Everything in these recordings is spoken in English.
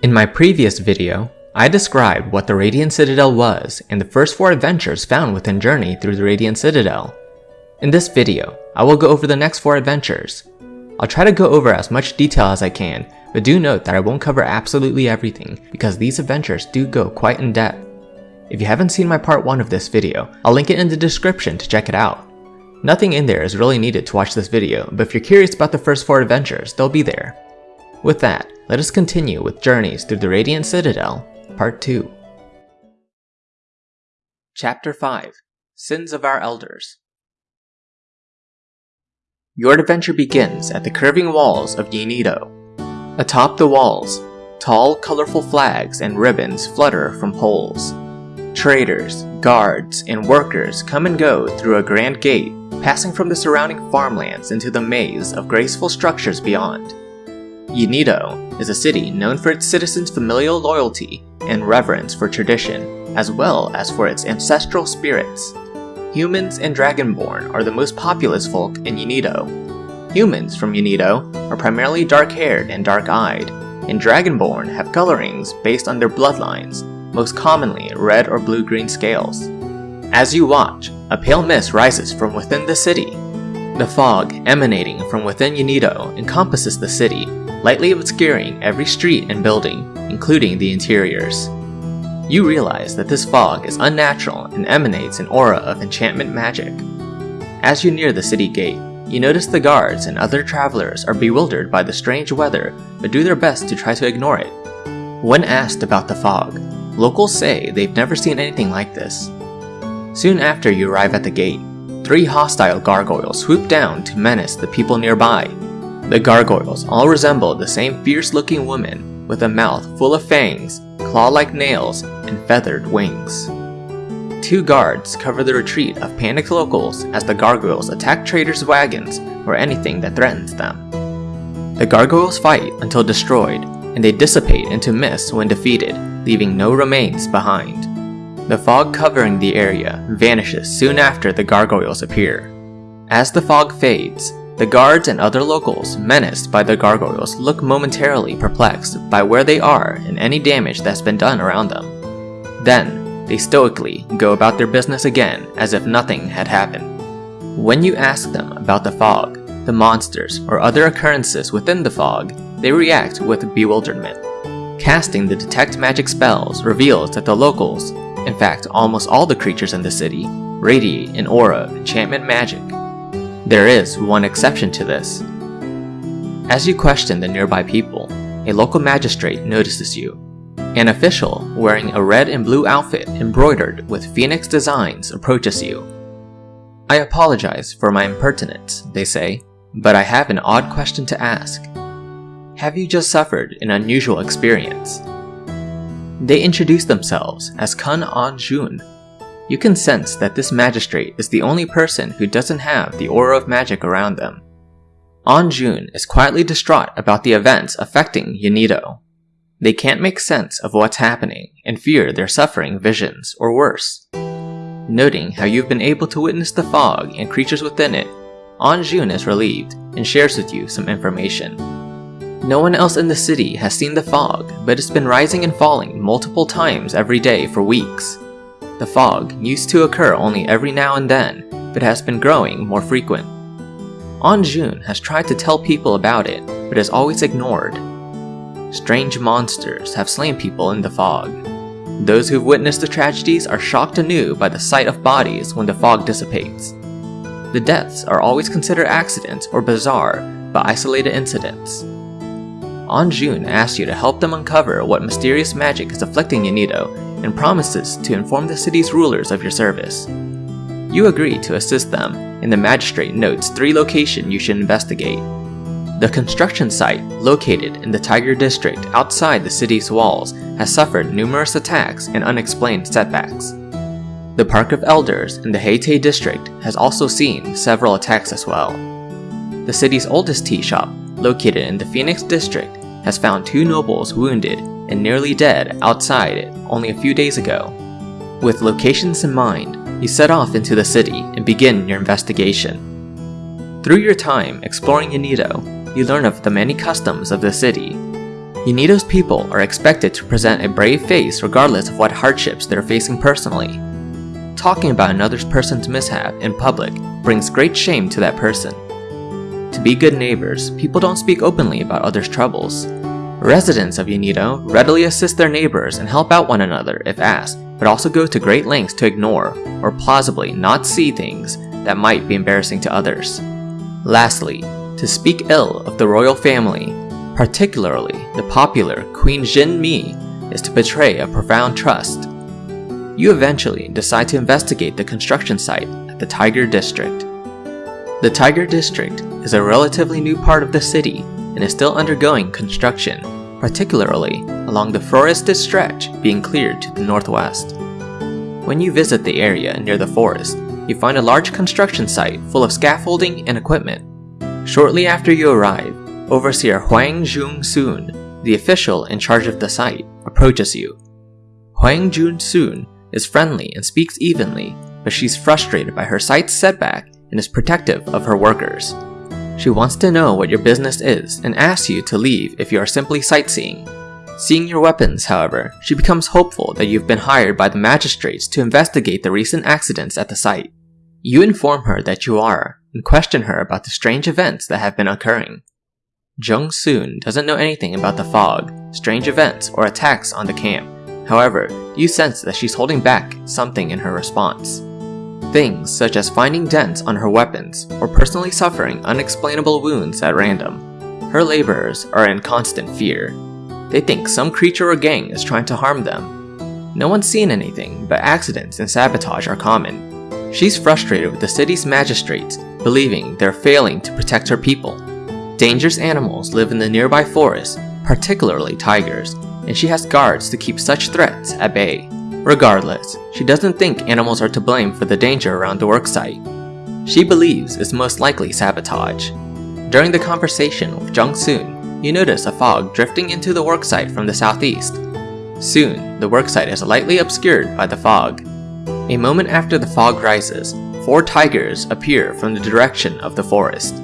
In my previous video, I described what the Radiant Citadel was and the first four adventures found within Journey through the Radiant Citadel. In this video, I will go over the next four adventures. I'll try to go over as much detail as I can, but do note that I won't cover absolutely everything because these adventures do go quite in depth. If you haven't seen my part 1 of this video, I'll link it in the description to check it out. Nothing in there is really needed to watch this video, but if you're curious about the first 4 adventures, they'll be there. With that, let us continue with Journeys through the Radiant Citadel, Part 2. Chapter 5 Sins of Our Elders Your adventure begins at the curving walls of Yinido. Atop the walls, tall, colorful flags and ribbons flutter from poles. Traders, guards, and workers come and go through a grand gate, passing from the surrounding farmlands into the maze of graceful structures beyond. Yinido is a city known for its citizens' familial loyalty and reverence for tradition, as well as for its ancestral spirits. Humans and Dragonborn are the most populous folk in Yinido. Humans from Yinido are primarily dark-haired and dark-eyed, and Dragonborn have colorings based on their bloodlines, most commonly red or blue-green scales. As you watch, a pale mist rises from within the city. The fog emanating from within Yinido encompasses the city, lightly obscuring every street and building, including the interiors. You realize that this fog is unnatural and emanates an aura of enchantment magic. As you near the city gate, you notice the guards and other travelers are bewildered by the strange weather but do their best to try to ignore it. When asked about the fog, Locals say they've never seen anything like this. Soon after you arrive at the gate, three hostile gargoyles swoop down to menace the people nearby. The gargoyles all resemble the same fierce-looking woman with a mouth full of fangs, claw-like nails, and feathered wings. Two guards cover the retreat of panicked locals as the gargoyles attack traders' wagons or anything that threatens them. The gargoyles fight until destroyed, and they dissipate into mist when defeated, leaving no remains behind. The fog covering the area vanishes soon after the gargoyles appear. As the fog fades, the guards and other locals menaced by the gargoyles look momentarily perplexed by where they are and any damage that's been done around them. Then, they stoically go about their business again as if nothing had happened. When you ask them about the fog, the monsters, or other occurrences within the fog, they react with bewilderment. Casting the detect magic spells reveals that the locals, in fact almost all the creatures in the city, radiate an aura of enchantment magic. There is one exception to this. As you question the nearby people, a local magistrate notices you. An official wearing a red and blue outfit embroidered with phoenix designs approaches you. I apologize for my impertinence, they say, but I have an odd question to ask. Have you just suffered an unusual experience? They introduce themselves as Kun An Jun. You can sense that this magistrate is the only person who doesn't have the aura of magic around them. An Jun is quietly distraught about the events affecting Yinido. They can't make sense of what's happening and fear they're suffering visions or worse. Noting how you've been able to witness the fog and creatures within it, An Jun is relieved and shares with you some information. No one else in the city has seen the fog, but it's been rising and falling multiple times every day for weeks. The fog used to occur only every now and then, but has been growing more frequent. An Jun has tried to tell people about it, but is always ignored. Strange monsters have slain people in the fog. Those who've witnessed the tragedies are shocked anew by the sight of bodies when the fog dissipates. The deaths are always considered accidents or bizarre, but isolated incidents. An Jun asks you to help them uncover what mysterious magic is afflicting Yinido and promises to inform the city's rulers of your service. You agree to assist them, and the magistrate notes three locations you should investigate. The construction site, located in the Tiger District outside the city's walls, has suffered numerous attacks and unexplained setbacks. The Park of Elders in the Heite District has also seen several attacks as well. The city's oldest tea shop, located in the Phoenix District, has found two nobles wounded and nearly dead outside only a few days ago. With locations in mind, you set off into the city and begin your investigation. Through your time exploring Yinido, you learn of the many customs of the city. Unido's people are expected to present a brave face regardless of what hardships they're facing personally. Talking about another person's mishap in public brings great shame to that person. To be good neighbors, people don't speak openly about others' troubles. Residents of Unido readily assist their neighbors and help out one another if asked, but also go to great lengths to ignore or plausibly not see things that might be embarrassing to others. Lastly, to speak ill of the royal family, particularly the popular Queen Jin Mi, is to betray a profound trust. You eventually decide to investigate the construction site at the Tiger District. The Tiger District is a relatively new part of the city and is still undergoing construction, particularly along the forested stretch being cleared to the northwest. When you visit the area near the forest, you find a large construction site full of scaffolding and equipment. Shortly after you arrive, Overseer Huang Jun-soon, the official in charge of the site, approaches you. Huang Jun-soon is friendly and speaks evenly, but she's frustrated by her site's setback and is protective of her workers. She wants to know what your business is and asks you to leave if you are simply sightseeing. Seeing your weapons, however, she becomes hopeful that you've been hired by the magistrates to investigate the recent accidents at the site. You inform her that you are, and question her about the strange events that have been occurring. Jung Soon doesn't know anything about the fog, strange events, or attacks on the camp. However, you sense that she's holding back something in her response. Things such as finding dents on her weapons or personally suffering unexplainable wounds at random. Her laborers are in constant fear. They think some creature or gang is trying to harm them. No one's seen anything, but accidents and sabotage are common. She's frustrated with the city's magistrates, believing they're failing to protect her people. Dangerous animals live in the nearby forest, particularly tigers, and she has guards to keep such threats at bay. Regardless, she doesn't think animals are to blame for the danger around the worksite. She believes it's most likely sabotage. During the conversation with Jung Soon, you notice a fog drifting into the worksite from the southeast. Soon, the worksite is lightly obscured by the fog. A moment after the fog rises, four tigers appear from the direction of the forest.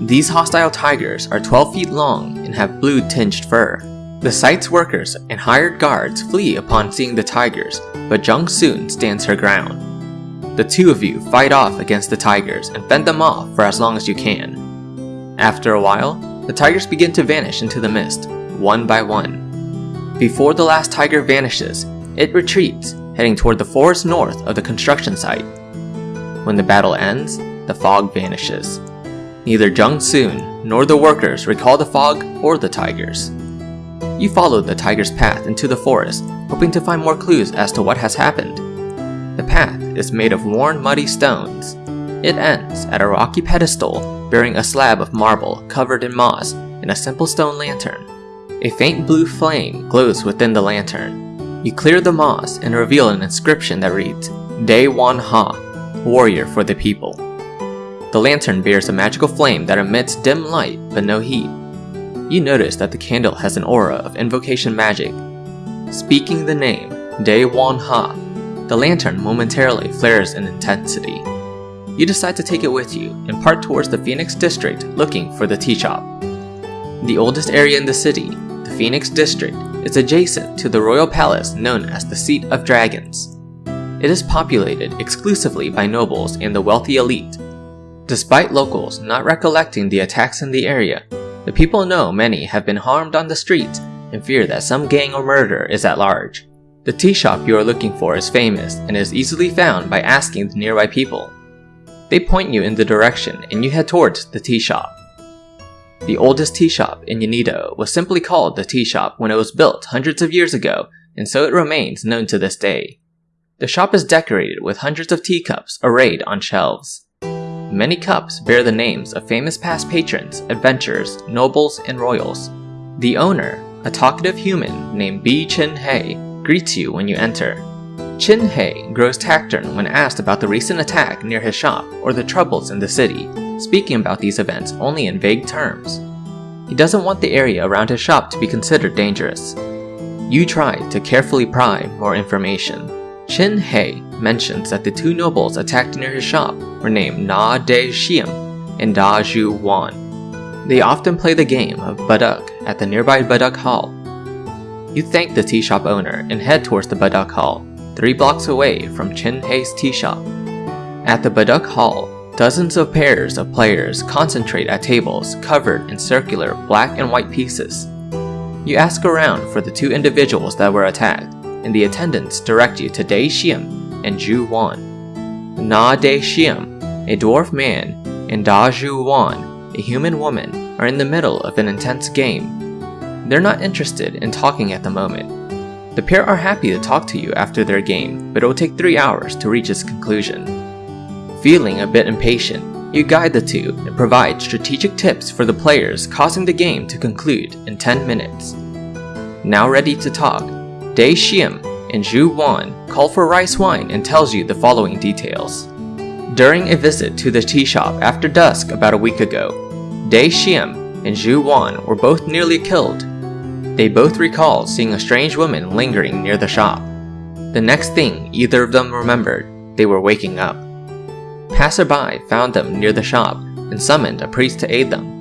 These hostile tigers are 12 feet long and have blue tinged fur. The site's workers and hired guards flee upon seeing the tigers, but Jung Soon stands her ground. The two of you fight off against the tigers and fend them off for as long as you can. After a while, the tigers begin to vanish into the mist, one by one. Before the last tiger vanishes, it retreats, heading toward the forest north of the construction site. When the battle ends, the fog vanishes. Neither Jung Soon nor the workers recall the fog or the tigers. You follow the tiger's path into the forest, hoping to find more clues as to what has happened. The path is made of worn muddy stones. It ends at a rocky pedestal bearing a slab of marble covered in moss and a simple stone lantern. A faint blue flame glows within the lantern. You clear the moss and reveal an inscription that reads, Day Wan Ha, Warrior for the People. The lantern bears a magical flame that emits dim light but no heat you notice that the candle has an aura of invocation magic. Speaking the name, Day Wan Ha, the lantern momentarily flares in intensity. You decide to take it with you and part towards the Phoenix District looking for the tea shop. The oldest area in the city, the Phoenix District, is adjacent to the royal palace known as the Seat of Dragons. It is populated exclusively by nobles and the wealthy elite. Despite locals not recollecting the attacks in the area, the people know many have been harmed on the streets and fear that some gang or murder is at large. The tea shop you are looking for is famous and is easily found by asking the nearby people. They point you in the direction and you head towards the tea shop. The oldest tea shop in Unido was simply called the tea shop when it was built hundreds of years ago and so it remains known to this day. The shop is decorated with hundreds of teacups arrayed on shelves. Many cups bear the names of famous past patrons, adventurers, nobles, and royals. The owner, a talkative human named Bi Chin Hei, greets you when you enter. Chin Hei grows taciturn when asked about the recent attack near his shop or the troubles in the city, speaking about these events only in vague terms. He doesn't want the area around his shop to be considered dangerous. You try to carefully pry more information. Chin Hei mentions that the two nobles attacked near his shop were named Na De Xiam and Da Zhu Wan. They often play the game of Baduk at the nearby Baduk Hall, You thank the tea shop owner and head towards the Baduk Hall, three blocks away from Chin Hei's tea shop. At the Baduk Hall, dozens of pairs of players concentrate at tables covered in circular black and white pieces. You ask around for the two individuals that were attacked, and the attendants direct you to Dai Xiam and Zhu Wan. Na Dai Xiam, a dwarf man, and Da Zhu Wan, a human woman, are in the middle of an intense game. They're not interested in talking at the moment. The pair are happy to talk to you after their game, but it will take 3 hours to reach its conclusion. Feeling a bit impatient, you guide the two and provide strategic tips for the players causing the game to conclude in 10 minutes. Now ready to talk, Dai Xiam and Zhu Wan call for rice wine and tells you the following details. During a visit to the tea shop after dusk about a week ago, Dai Xiam and Zhu Wan were both nearly killed. They both recalled seeing a strange woman lingering near the shop. The next thing either of them remembered, they were waking up. Passerby found them near the shop and summoned a priest to aid them.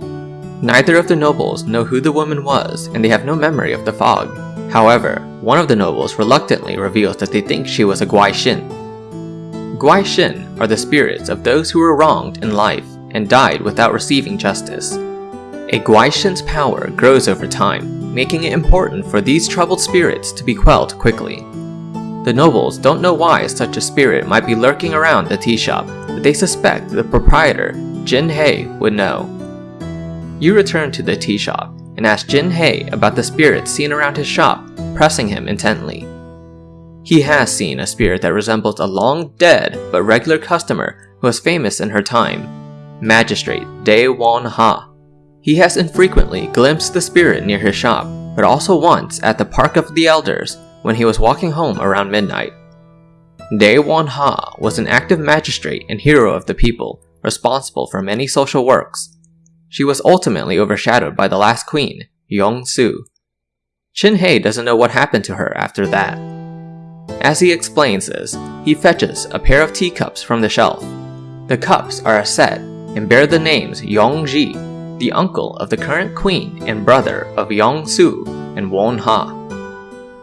Neither of the nobles know who the woman was and they have no memory of the fog. However, one of the nobles reluctantly reveals that they think she was a Guaixin. Guaixin are the spirits of those who were wronged in life and died without receiving justice. A Guaixin's power grows over time, making it important for these troubled spirits to be quelled quickly. The nobles don't know why such a spirit might be lurking around the tea shop, but they suspect the proprietor, Chin Hei, would know. You return to the tea shop and ask Chin Hei about the spirits seen around his shop, pressing him intently. He has seen a spirit that resembles a long dead but regular customer who was famous in her time, Magistrate Dai Wan Ha. He has infrequently glimpsed the spirit near his shop, but also once at the Park of the Elders when he was walking home around midnight. Dai Wan Ha was an active magistrate and hero of the people, responsible for many social works. She was ultimately overshadowed by the last queen, Yong Su. Chin Hei doesn't know what happened to her after that. As he explains this, he fetches a pair of teacups from the shelf. The cups are a set and bear the names Yong Ji, the uncle of the current queen and brother of Yong Su and Won Ha.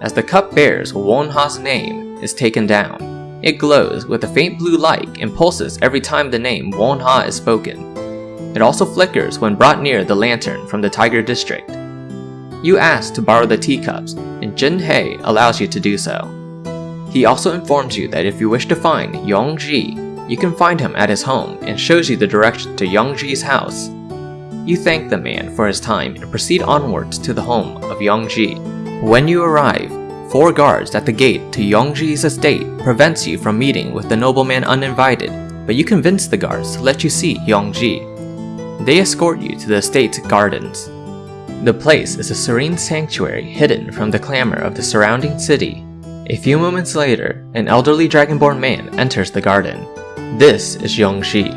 As the cup bears Won Ha's name is taken down, it glows with a faint blue light and pulses every time the name Won Ha is spoken. It also flickers when brought near the lantern from the Tiger District. You ask to borrow the teacups, and Chin Hei allows you to do so. He also informs you that if you wish to find Yong Ji, you can find him at his home and shows you the direction to Yong Ji's house. You thank the man for his time and proceed onwards to the home of Yong Ji. When you arrive, four guards at the gate to Yong Ji's estate prevents you from meeting with the nobleman uninvited, but you convince the guards to let you see Yong Ji. They escort you to the estate's gardens. The place is a serene sanctuary hidden from the clamor of the surrounding city. A few moments later, an elderly dragonborn man enters the garden. This is Yongji.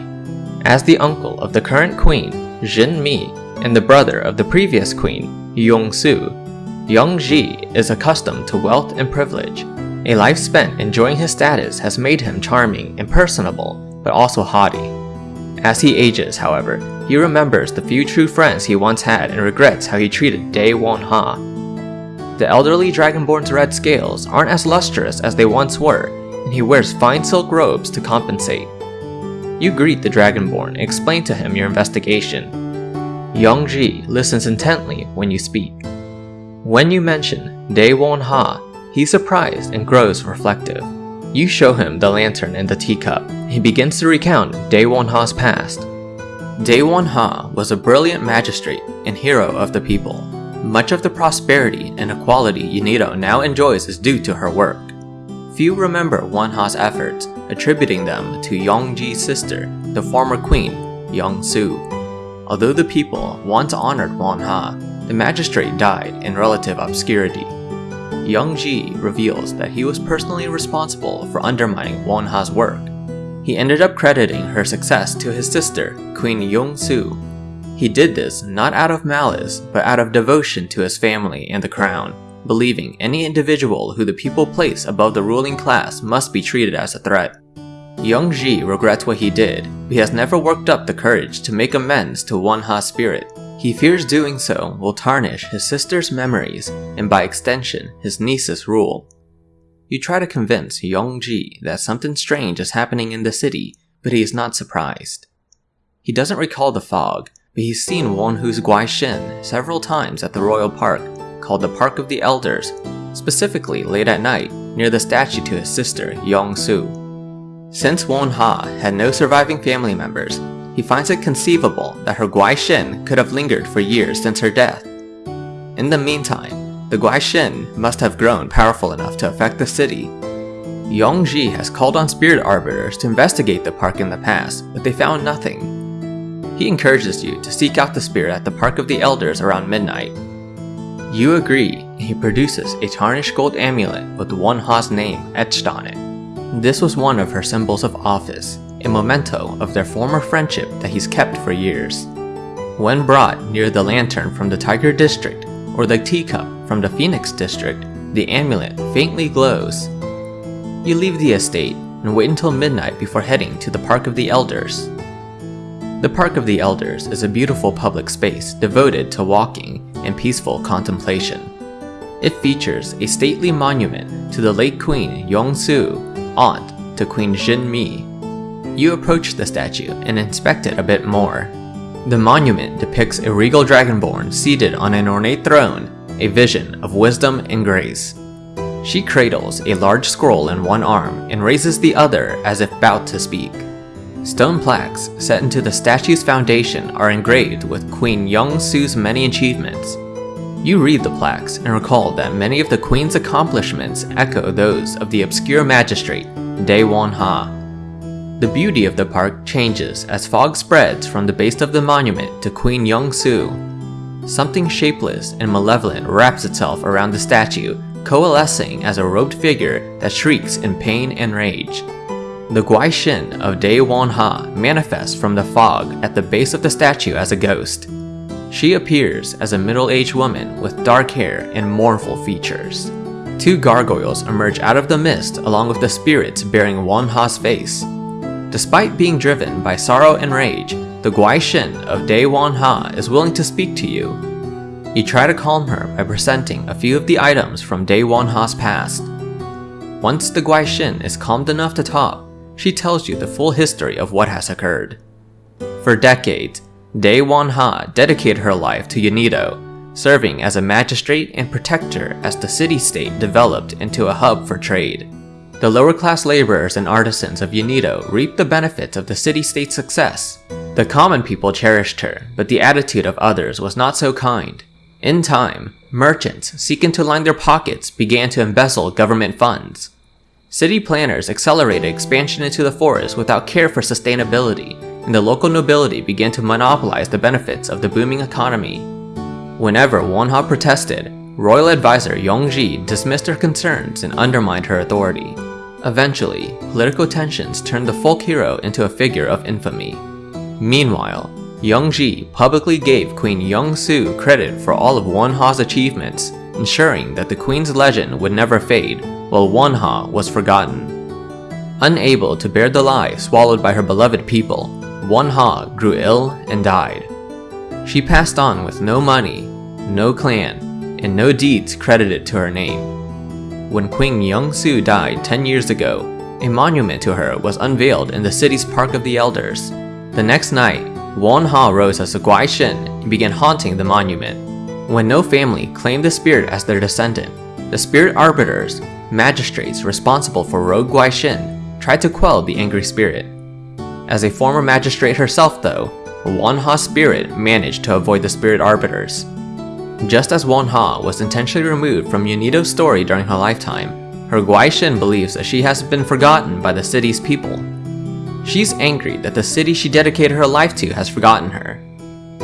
As the uncle of the current queen, Jin Mi, and the brother of the previous queen, Yongsu, Yongji is accustomed to wealth and privilege. A life spent enjoying his status has made him charming and personable, but also haughty. As he ages, however, he remembers the few true friends he once had and regrets how he treated Dai Wan Ha. The elderly Dragonborn's red scales aren't as lustrous as they once were, and he wears fine silk robes to compensate. You greet the Dragonborn and explain to him your investigation. Yongji listens intently when you speak. When you mention Dai Wan Ha, he's surprised and grows reflective. You show him the lantern and the teacup. He begins to recount Dai Wan Ha's past. Dai Wan Ha was a brilliant magistrate and hero of the people. Much of the prosperity and equality Unido now enjoys is due to her work. Few remember Wan Ha's efforts, attributing them to Yongji's sister, the former queen, Yong Su. Although the people once honored Wan Ha, the magistrate died in relative obscurity. Yong Ji reveals that he was personally responsible for undermining Won Ha's work. He ended up crediting her success to his sister, Queen Yong Su. He did this not out of malice, but out of devotion to his family and the crown, believing any individual who the people place above the ruling class must be treated as a threat. Yong Ji regrets what he did, but he has never worked up the courage to make amends to Won Ha's spirit. He fears doing so will tarnish his sister's memories and by extension his niece's rule. You try to convince Yongji that something strange is happening in the city, but he is not surprised. He doesn't recall the fog, but he's seen Wonha's Guaishin several times at the royal park, called the Park of the Elders, specifically late at night near the statue to his sister Yongsu. Since Won Ha had no surviving family members, he finds it conceivable that her Guaishin could have lingered for years since her death. In the meantime, the Guaishin must have grown powerful enough to affect the city. Yongji has called on spirit arbiters to investigate the park in the past, but they found nothing. He encourages you to seek out the spirit at the Park of the Elders around midnight. You agree, and he produces a tarnished gold amulet with Won Ha's name etched on it. This was one of her symbols of office, a memento of their former friendship that he's kept for years. When brought near the lantern from the Tiger District or the teacup from the Phoenix District, the amulet faintly glows. You leave the estate and wait until midnight before heading to the Park of the Elders. The Park of the Elders is a beautiful public space devoted to walking and peaceful contemplation. It features a stately monument to the late Queen Yongsu aunt to Queen Jin Mi. You approach the statue and inspect it a bit more. The monument depicts a regal dragonborn seated on an ornate throne, a vision of wisdom and grace. She cradles a large scroll in one arm and raises the other as if about to speak. Stone plaques set into the statue's foundation are engraved with Queen Yongsu's many achievements, you read the plaques and recall that many of the Queen's accomplishments echo those of the obscure magistrate, Dae Won Ha. The beauty of the park changes as fog spreads from the base of the monument to Queen Yongsu. Something shapeless and malevolent wraps itself around the statue, coalescing as a robed figure that shrieks in pain and rage. The Guaishin of Dae Won Ha manifests from the fog at the base of the statue as a ghost. She appears as a middle-aged woman with dark hair and mournful features. Two gargoyles emerge out of the mist along with the spirits bearing Won Ha's face. Despite being driven by sorrow and rage, the Guaishin of Dae Won Ha is willing to speak to you. You try to calm her by presenting a few of the items from Dae Won Ha's past. Once the Guaishin is calmed enough to talk, she tells you the full history of what has occurred. For decades, Dae Won Ha dedicated her life to Yeonido, serving as a magistrate and protector as the city-state developed into a hub for trade. The lower-class laborers and artisans of Yeonido reaped the benefits of the city-state's success. The common people cherished her, but the attitude of others was not so kind. In time, merchants seeking to line their pockets began to embezzle government funds. City planners accelerated expansion into the forest without care for sustainability and the local nobility began to monopolize the benefits of the booming economy. Whenever Won Ha protested, royal advisor Yongji dismissed her concerns and undermined her authority. Eventually, political tensions turned the folk hero into a figure of infamy. Meanwhile, Yongji publicly gave Queen Yongsu credit for all of Won Ha's achievements, ensuring that the queen's legend would never fade, while Won Ha was forgotten. Unable to bear the lie swallowed by her beloved people, Won Ha grew ill and died. She passed on with no money, no clan, and no deeds credited to her name. When Queen Yongsu died 10 years ago, a monument to her was unveiled in the city's Park of the Elders. The next night, Won Ha rose as a Guaishin and began haunting the monument. When no family claimed the spirit as their descendant, the spirit arbiters, magistrates responsible for rogue Guaishin, tried to quell the angry spirit. As a former magistrate herself though, Won Ha's spirit managed to avoid the spirit arbiters. Just as Won Ha was intentionally removed from Yunido's story during her lifetime, her Guaishin believes that she has been forgotten by the city's people. She's angry that the city she dedicated her life to has forgotten her.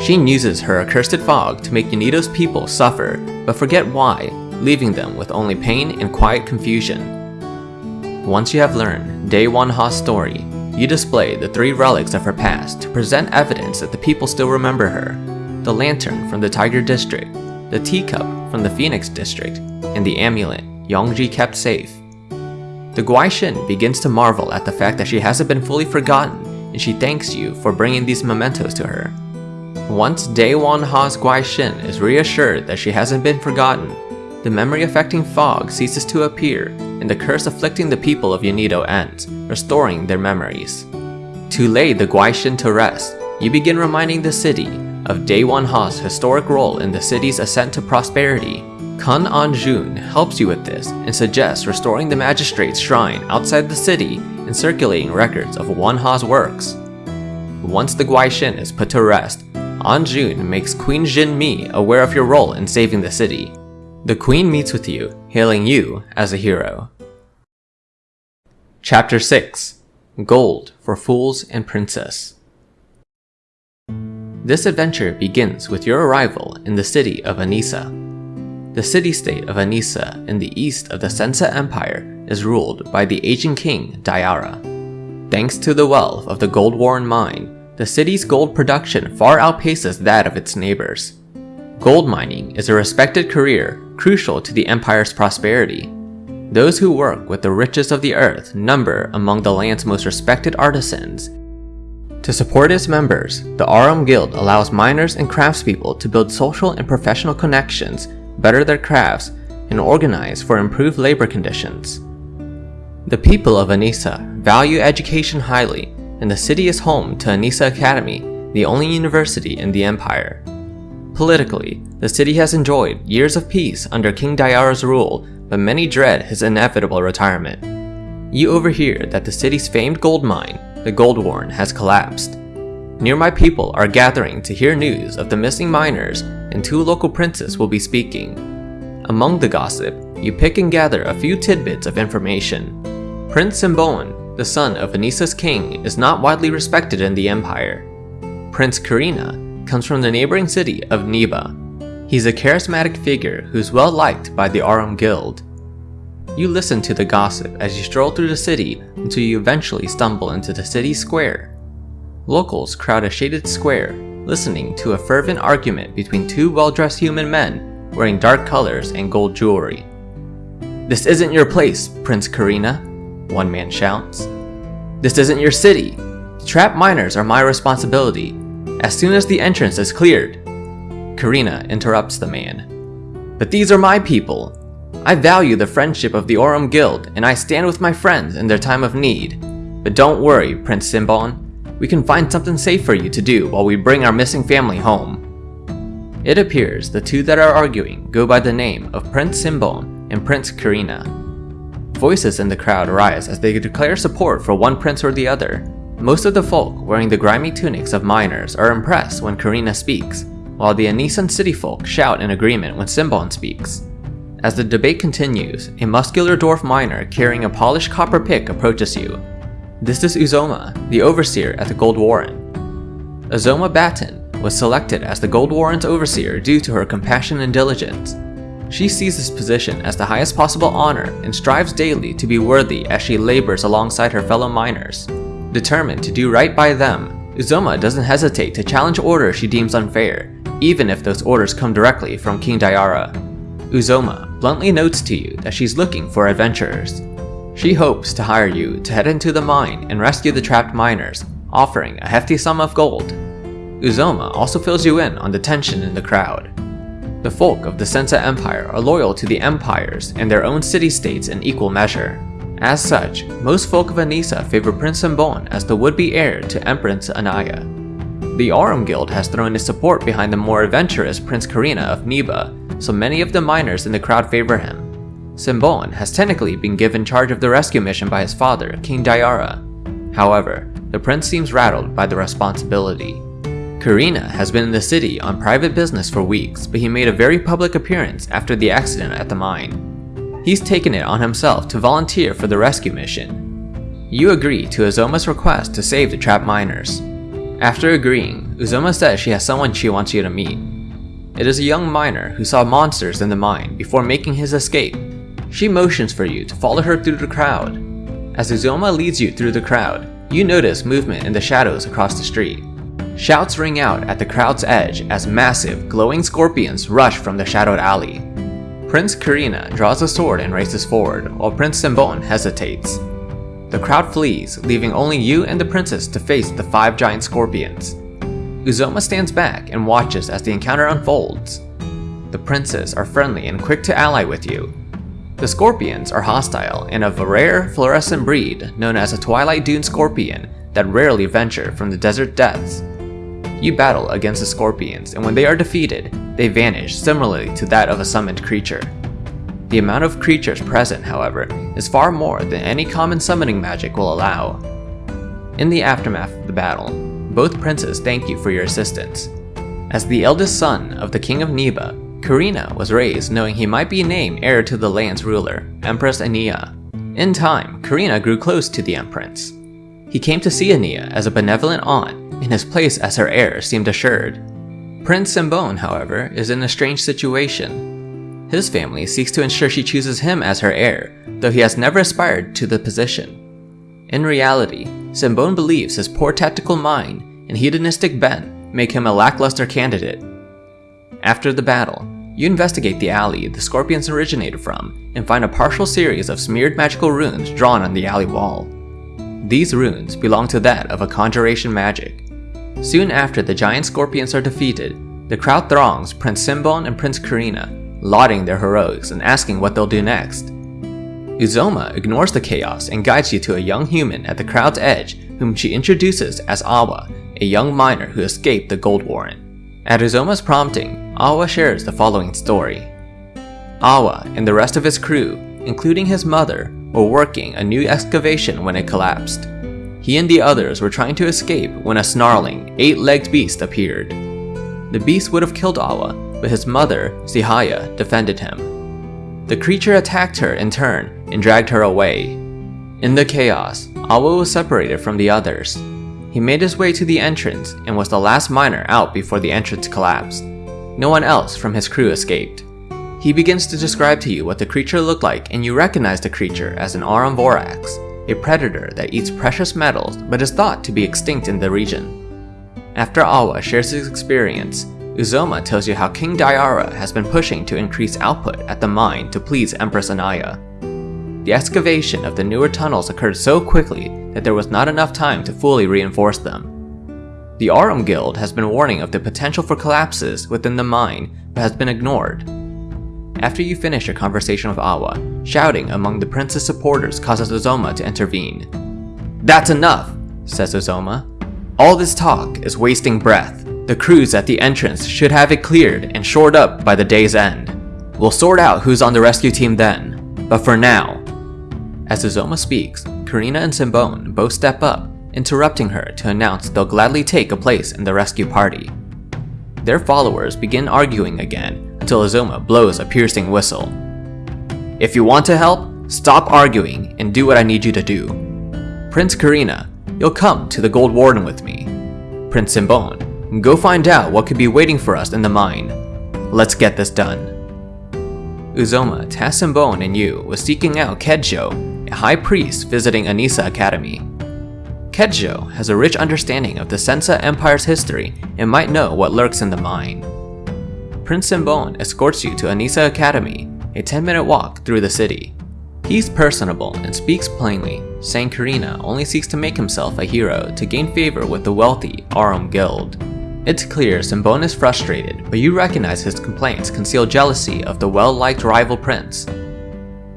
She uses her accursed fog to make Yunido's people suffer, but forget why, leaving them with only pain and quiet confusion. Once you have learned Dae Won Ha's story, you display the three relics of her past to present evidence that the people still remember her. The lantern from the Tiger District, the teacup from the Phoenix District, and the amulet Yongji kept safe. The Guaishin begins to marvel at the fact that she hasn't been fully forgotten and she thanks you for bringing these mementos to her. Once Daewon Ha's Guaixin is reassured that she hasn't been forgotten, the memory-affecting fog ceases to appear and the curse afflicting the people of Yonedo ends, restoring their memories. To lay the Guaixin to rest, you begin reminding the city of Daewon Ha's historic role in the city's ascent to prosperity. Kun An-jun helps you with this and suggests restoring the magistrate's shrine outside the city and circulating records of Won Ha's works. Once the Guaixin is put to rest, An-jun makes Queen Jin Mi aware of your role in saving the city. The queen meets with you, hailing you as a hero. Chapter 6 Gold for Fools and Princes This adventure begins with your arrival in the city of Anisa. The city-state of Anisa in the east of the Sensa Empire is ruled by the aging king Dayara. Thanks to the wealth of the Gold Warren mine, the city's gold production far outpaces that of its neighbors. Gold mining is a respected career crucial to the empire's prosperity. Those who work with the riches of the earth number among the land's most respected artisans. To support its members, the Aurum Guild allows miners and craftspeople to build social and professional connections, better their crafts, and organize for improved labor conditions. The people of Anisa value education highly, and the city is home to Anisa Academy, the only university in the empire. Politically, the city has enjoyed years of peace under King Dayara's rule, but many dread his inevitable retirement. You overhear that the city's famed gold mine, the Gold Warren, has collapsed. Nearby people are gathering to hear news of the missing miners, and two local princes will be speaking. Among the gossip, you pick and gather a few tidbits of information. Prince Simbon, the son of Anisa's king, is not widely respected in the empire. Prince Karina comes from the neighboring city of Niba. He's a charismatic figure who's well liked by the Aurum Guild. You listen to the gossip as you stroll through the city until you eventually stumble into the city square. Locals crowd a shaded square, listening to a fervent argument between two well-dressed human men wearing dark colors and gold jewelry. This isn't your place, Prince Karina, one man shouts. This isn't your city. The trapped miners are my responsibility, as soon as the entrance is cleared, Karina interrupts the man. But these are my people. I value the friendship of the Aurum Guild, and I stand with my friends in their time of need. But don't worry, Prince Simbon. We can find something safe for you to do while we bring our missing family home. It appears the two that are arguing go by the name of Prince Simbon and Prince Karina. Voices in the crowd rise as they declare support for one prince or the other, most of the folk wearing the grimy tunics of miners are impressed when Karina speaks, while the Anisan city folk shout in agreement when Simbon speaks. As the debate continues, a muscular dwarf miner carrying a polished copper pick approaches you. This is Uzoma, the overseer at the Gold Warren. Uzoma Batten was selected as the Gold Warren's overseer due to her compassion and diligence. She sees this position as the highest possible honor and strives daily to be worthy as she labors alongside her fellow miners. Determined to do right by them, Uzoma doesn't hesitate to challenge orders she deems unfair, even if those orders come directly from King Dayara. Uzoma bluntly notes to you that she's looking for adventurers. She hopes to hire you to head into the mine and rescue the trapped miners, offering a hefty sum of gold. Uzoma also fills you in on the tension in the crowd. The folk of the Sensa Empire are loyal to the empires and their own city-states in equal measure. As such, most folk of Anisa favor Prince Simbon as the would-be heir to Empress Anaya. The Aurum Guild has thrown its support behind the more adventurous Prince Karina of Niba, so many of the miners in the crowd favor him. Simbon has technically been given charge of the rescue mission by his father, King Dayara. However, the prince seems rattled by the responsibility. Karina has been in the city on private business for weeks, but he made a very public appearance after the accident at the mine. He's taken it on himself to volunteer for the rescue mission. You agree to Uzoma's request to save the trapped miners. After agreeing, Uzoma says she has someone she wants you to meet. It is a young miner who saw monsters in the mine before making his escape. She motions for you to follow her through the crowd. As Uzoma leads you through the crowd, you notice movement in the shadows across the street. Shouts ring out at the crowd's edge as massive, glowing scorpions rush from the shadowed alley. Prince Karina draws a sword and races forward, while Prince Simbon hesitates. The crowd flees, leaving only you and the princess to face the five giant scorpions. Uzoma stands back and watches as the encounter unfolds. The princes are friendly and quick to ally with you. The scorpions are hostile and of a rare fluorescent breed known as a Twilight Dune scorpion that rarely venture from the desert depths. You battle against the scorpions, and when they are defeated, they vanish similarly to that of a summoned creature. The amount of creatures present, however, is far more than any common summoning magic will allow. In the aftermath of the battle, both princes thank you for your assistance. As the eldest son of the king of Niba, Karina was raised knowing he might be named heir to the land's ruler, Empress Ania. In time, Karina grew close to the Empress. He came to see Ania as a benevolent aunt, and his place as her heir seemed assured. Prince Simbone, however, is in a strange situation. His family seeks to ensure she chooses him as her heir, though he has never aspired to the position. In reality, Simbone believes his poor tactical mind and hedonistic bent make him a lackluster candidate. After the battle, you investigate the alley the scorpions originated from and find a partial series of smeared magical runes drawn on the alley wall. These runes belong to that of a conjuration magic. Soon after the giant scorpions are defeated, the crowd throngs Prince Simbone and Prince Karina, lauding their heroics and asking what they'll do next. Uzoma ignores the chaos and guides you to a young human at the crowd's edge whom she introduces as Awa, a young miner who escaped the Gold Warren. At Uzoma's prompting, Awa shares the following story. Awa and the rest of his crew, including his mother, were working a new excavation when it collapsed. He and the others were trying to escape when a snarling, eight-legged beast appeared. The beast would have killed Awa, but his mother, Zihaya, defended him. The creature attacked her in turn and dragged her away. In the chaos, Awa was separated from the others. He made his way to the entrance and was the last miner out before the entrance collapsed. No one else from his crew escaped. He begins to describe to you what the creature looked like and you recognize the creature as an Aurum Vorax, a predator that eats precious metals but is thought to be extinct in the region. After Awa shares his experience, Uzoma tells you how King Dayara has been pushing to increase output at the mine to please Empress Anaya. The excavation of the newer tunnels occurred so quickly that there was not enough time to fully reinforce them. The Aurum Guild has been warning of the potential for collapses within the mine, but has been ignored. After you finish your conversation with Awa, shouting among the prince's supporters causes Uzoma to intervene. That's enough, says Uzoma. All this talk is wasting breath. The crews at the entrance should have it cleared and shored up by the day's end. We'll sort out who's on the rescue team then, but for now. As Uzoma speaks, Karina and Simbone both step up interrupting her to announce they'll gladly take a place in the rescue party. Their followers begin arguing again until Uzoma blows a piercing whistle. If you want to help, stop arguing and do what I need you to do. Prince Karina, you'll come to the Gold Warren with me. Prince Simbone, go find out what could be waiting for us in the mine. Let's get this done. Uzoma tasks Simbone and you with seeking out Kedjo, a high priest visiting Anisa Academy. Kedjo has a rich understanding of the Sensa Empire's history and might know what lurks in the mine. Prince Simbone escorts you to Anisa Academy, a 10 minute walk through the city. He's personable and speaks plainly, saying Karina only seeks to make himself a hero to gain favor with the wealthy Aurum Guild. It's clear Simbone is frustrated, but you recognize his complaints conceal jealousy of the well-liked rival prince.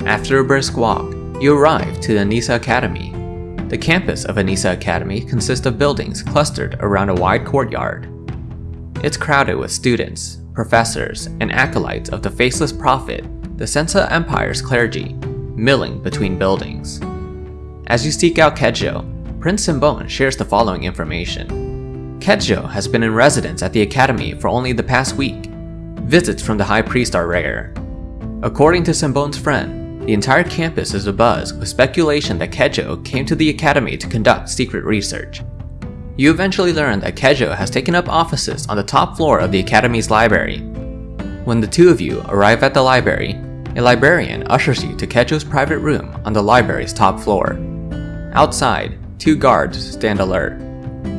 After a brisk walk, you arrive to the Anisa Academy, the campus of Anisa Academy consists of buildings clustered around a wide courtyard. It's crowded with students, professors, and acolytes of the faceless prophet, the Sensa Empire's clergy, milling between buildings. As you seek out Kedjo, Prince Simbone shares the following information. Kedjo has been in residence at the Academy for only the past week. Visits from the High Priest are rare. According to Simbone's friend, the entire campus is abuzz with speculation that Kedjo came to the academy to conduct secret research. You eventually learn that Kedjo has taken up offices on the top floor of the academy's library. When the two of you arrive at the library, a librarian ushers you to Kedjo's private room on the library's top floor. Outside, two guards stand alert.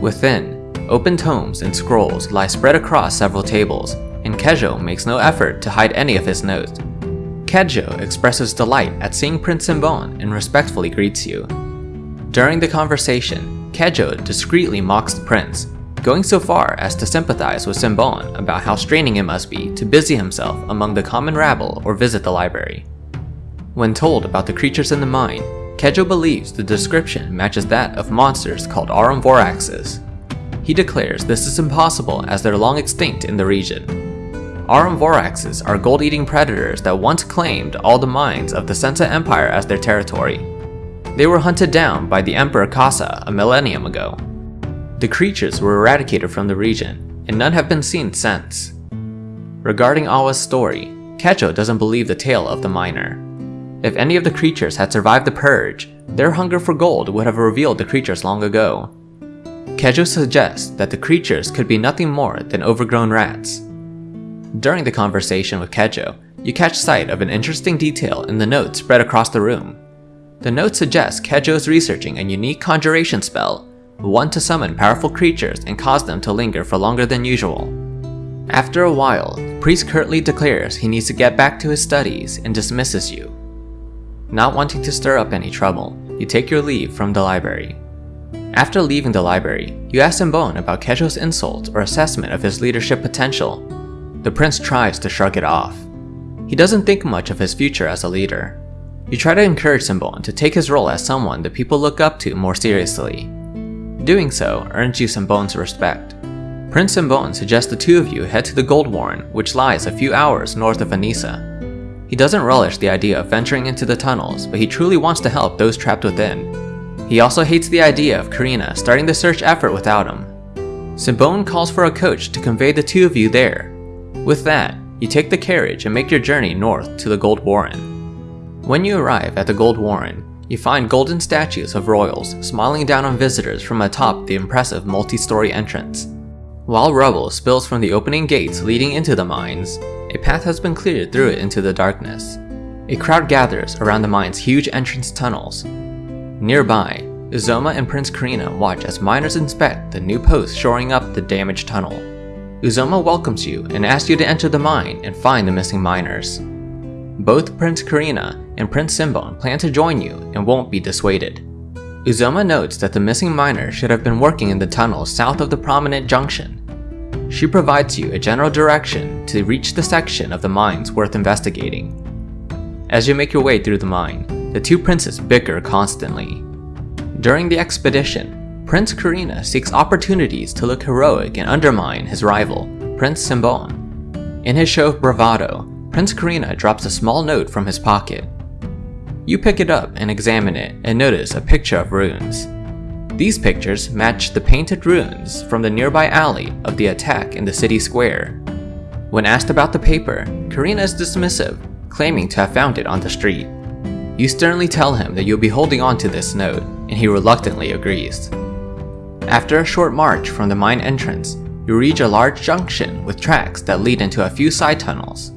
Within, open tomes and scrolls lie spread across several tables, and Kedjo makes no effort to hide any of his notes. Kedjo expresses delight at seeing Prince Simbon and respectfully greets you. During the conversation, Kedjo discreetly mocks the prince, going so far as to sympathize with Simbon about how straining it must be to busy himself among the common rabble or visit the library. When told about the creatures in the mine, Kedjo believes the description matches that of monsters called Aurum Voraxes. He declares this is impossible as they're long extinct in the region. Aurum Voraxes are gold-eating predators that once claimed all the mines of the Sensa Empire as their territory. They were hunted down by the Emperor Kasa a millennium ago. The creatures were eradicated from the region, and none have been seen since. Regarding Awa's story, Kedjo doesn't believe the tale of the miner. If any of the creatures had survived the purge, their hunger for gold would have revealed the creatures long ago. Kedjo suggests that the creatures could be nothing more than overgrown rats. During the conversation with Kedjo, you catch sight of an interesting detail in the notes spread across the room. The note suggests Kedjo is researching a unique conjuration spell, one to summon powerful creatures and cause them to linger for longer than usual. After a while, priest curtly declares he needs to get back to his studies and dismisses you. Not wanting to stir up any trouble, you take your leave from the library. After leaving the library, you ask Simbon about Kedjo's insult or assessment of his leadership potential. The prince tries to shrug it off. He doesn't think much of his future as a leader. You try to encourage Simbon to take his role as someone that people look up to more seriously. Doing so earns you Simbon's respect. Prince Simbon suggests the two of you head to the Gold Warren, which lies a few hours north of Anissa. He doesn't relish the idea of venturing into the tunnels, but he truly wants to help those trapped within. He also hates the idea of Karina starting the search effort without him. Simbon calls for a coach to convey the two of you there. With that, you take the carriage and make your journey north to the Gold Warren. When you arrive at the Gold Warren, you find golden statues of royals smiling down on visitors from atop the impressive multi-story entrance. While rubble spills from the opening gates leading into the mines, a path has been cleared through it into the darkness. A crowd gathers around the mine's huge entrance tunnels. Nearby, Uzoma and Prince Karina watch as miners inspect the new posts shoring up the damaged tunnel. Uzoma welcomes you and asks you to enter the mine and find the missing miners. Both Prince Karina and Prince Simbon plan to join you and won't be dissuaded. Uzoma notes that the missing miner should have been working in the tunnel south of the prominent junction she provides you a general direction to reach the section of the mines worth investigating. As you make your way through the mine, the two princes bicker constantly. During the expedition, Prince Karina seeks opportunities to look heroic and undermine his rival, Prince Simbon. In his show of bravado, Prince Karina drops a small note from his pocket. You pick it up and examine it and notice a picture of runes. These pictures match the painted runes from the nearby alley of the attack in the city square. When asked about the paper, Karina is dismissive, claiming to have found it on the street. You sternly tell him that you'll be holding on to this note, and he reluctantly agrees. After a short march from the mine entrance, you reach a large junction with tracks that lead into a few side tunnels.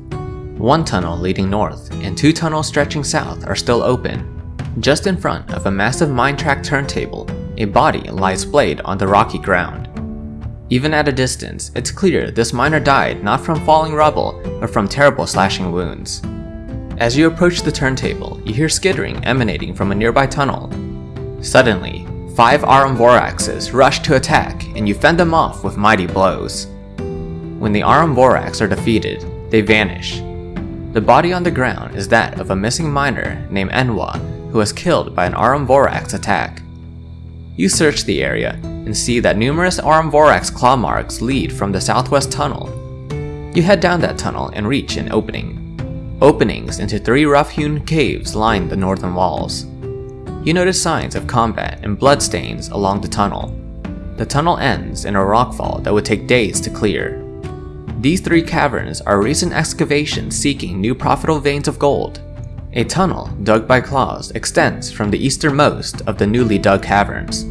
One tunnel leading north and two tunnels stretching south are still open. Just in front of a massive mine track turntable a body lies splayed on the rocky ground. Even at a distance, it's clear this miner died not from falling rubble, but from terrible slashing wounds. As you approach the turntable, you hear skittering emanating from a nearby tunnel. Suddenly, five Aurum Voraxes rush to attack, and you fend them off with mighty blows. When the Aurum Vorax are defeated, they vanish. The body on the ground is that of a missing miner named Enwa, who was killed by an Aurum Vorax attack. You search the area and see that numerous Aurum Vorax claw marks lead from the southwest tunnel. You head down that tunnel and reach an opening. Openings into three rough-hewn caves line the northern walls. You notice signs of combat and bloodstains along the tunnel. The tunnel ends in a rockfall that would take days to clear. These three caverns are recent excavations seeking new profitable veins of gold a tunnel, dug by claws, extends from the easternmost of the newly dug caverns.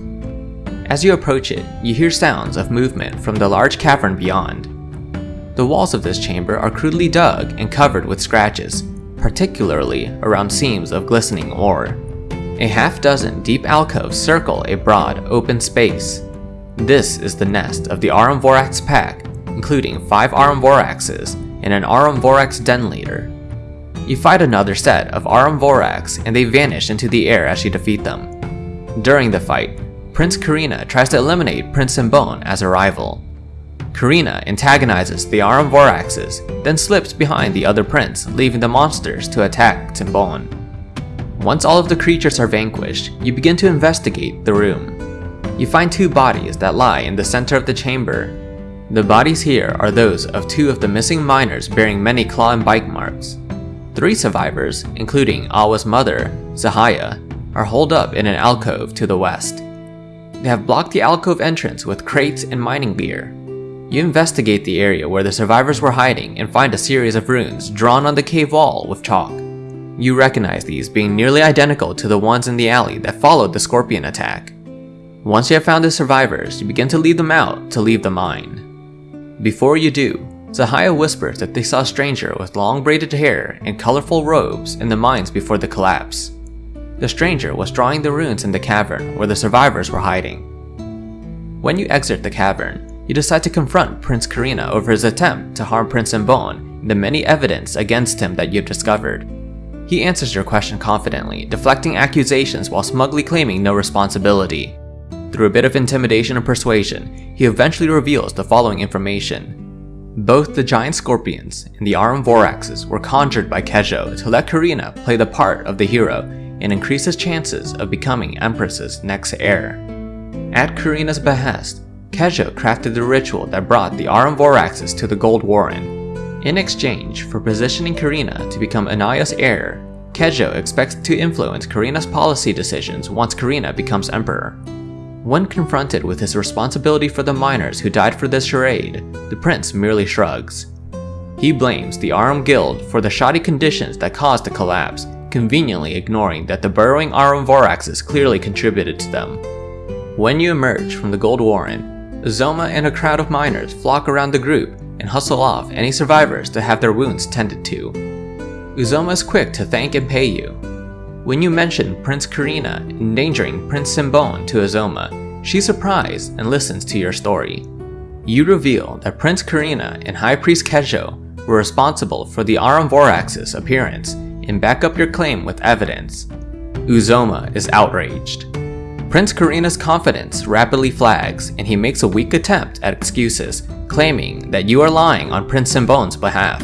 As you approach it, you hear sounds of movement from the large cavern beyond. The walls of this chamber are crudely dug and covered with scratches, particularly around seams of glistening ore. A half dozen deep alcoves circle a broad, open space. This is the nest of the Aurum Vorax pack, including five Aurum Voraxes and an Aurum Vorax den leader. You fight another set of Aurum Vorax and they vanish into the air as you defeat them. During the fight, Prince Karina tries to eliminate Prince Simbon as a rival. Karina antagonizes the Aurum Voraxes, then slips behind the other prince, leaving the monsters to attack Simbon. Once all of the creatures are vanquished, you begin to investigate the room. You find two bodies that lie in the center of the chamber. The bodies here are those of two of the missing miners bearing many claw and bite marks. Three survivors, including Awa's mother, Zahaya, are holed up in an alcove to the west. They have blocked the alcove entrance with crates and mining gear. You investigate the area where the survivors were hiding and find a series of runes drawn on the cave wall with chalk. You recognize these being nearly identical to the ones in the alley that followed the scorpion attack. Once you have found the survivors, you begin to lead them out to leave the mine. Before you do, Zahaya whispers that they saw a stranger with long braided hair and colorful robes in the mines before the collapse. The stranger was drawing the runes in the cavern where the survivors were hiding. When you exit the cavern, you decide to confront Prince Karina over his attempt to harm Prince Simbon and the many evidence against him that you've discovered. He answers your question confidently, deflecting accusations while smugly claiming no responsibility. Through a bit of intimidation and persuasion, he eventually reveals the following information. Both the giant scorpions and the Aurum Voraxes were conjured by Kedjo to let Karina play the part of the hero and increase his chances of becoming Empress's next heir. At Karina's behest, Kedjo crafted the ritual that brought the Aurum Voraxes to the Gold Warren. In exchange for positioning Karina to become Anaya's heir, Kedjo expects to influence Karina's policy decisions once Karina becomes emperor. When confronted with his responsibility for the miners who died for this charade, the prince merely shrugs. He blames the Arum Guild for the shoddy conditions that caused the collapse, conveniently ignoring that the burrowing Aurum Voraxes clearly contributed to them. When you emerge from the Gold Warren, Uzoma and a crowd of miners flock around the group and hustle off any survivors to have their wounds tended to. Uzoma is quick to thank and pay you. When you mention Prince Karina endangering Prince Simbon to Uzoma, she's surprised and listens to your story. You reveal that Prince Karina and High Priest Kedjo were responsible for the Aurum Vorax's appearance and back up your claim with evidence. Uzoma is outraged. Prince Karina's confidence rapidly flags and he makes a weak attempt at excuses, claiming that you are lying on Prince Simbon's behalf.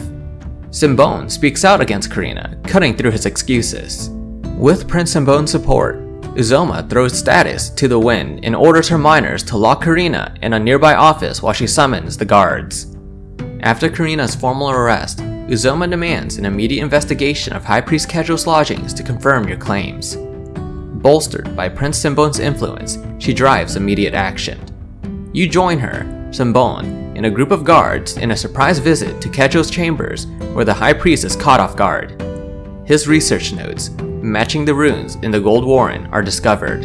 Simbon speaks out against Karina, cutting through his excuses. With Prince Simbon's support, Uzoma throws status to the wind and orders her miners to lock Karina in a nearby office while she summons the guards. After Karina's formal arrest, Uzoma demands an immediate investigation of High Priest Kedjo's lodgings to confirm your claims. Bolstered by Prince Simbon's influence, she drives immediate action. You join her, Simbon, and a group of guards in a surprise visit to Kedjo's chambers where the High Priest is caught off guard. His research notes, matching the runes in the Gold Warren, are discovered.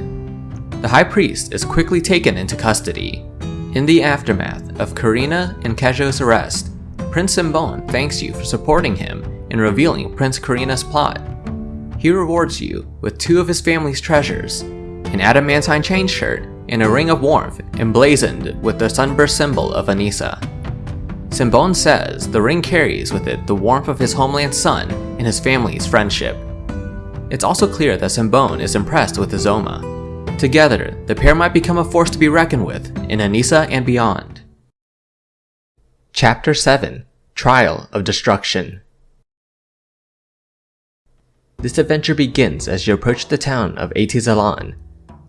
The High Priest is quickly taken into custody. In the aftermath of Karina and Kedjo's arrest, Prince Simbon thanks you for supporting him in revealing Prince Karina's plot he rewards you with two of his family's treasures, an adamantine chain shirt and a ring of warmth emblazoned with the sunburst symbol of Anissa. Simbon says the ring carries with it the warmth of his homeland sun and his family's friendship. It's also clear that Simbon is impressed with Uzoma. Together, the pair might become a force to be reckoned with in Anissa and beyond. Chapter 7 Trial of Destruction this adventure begins as you approach the town of Atizalan.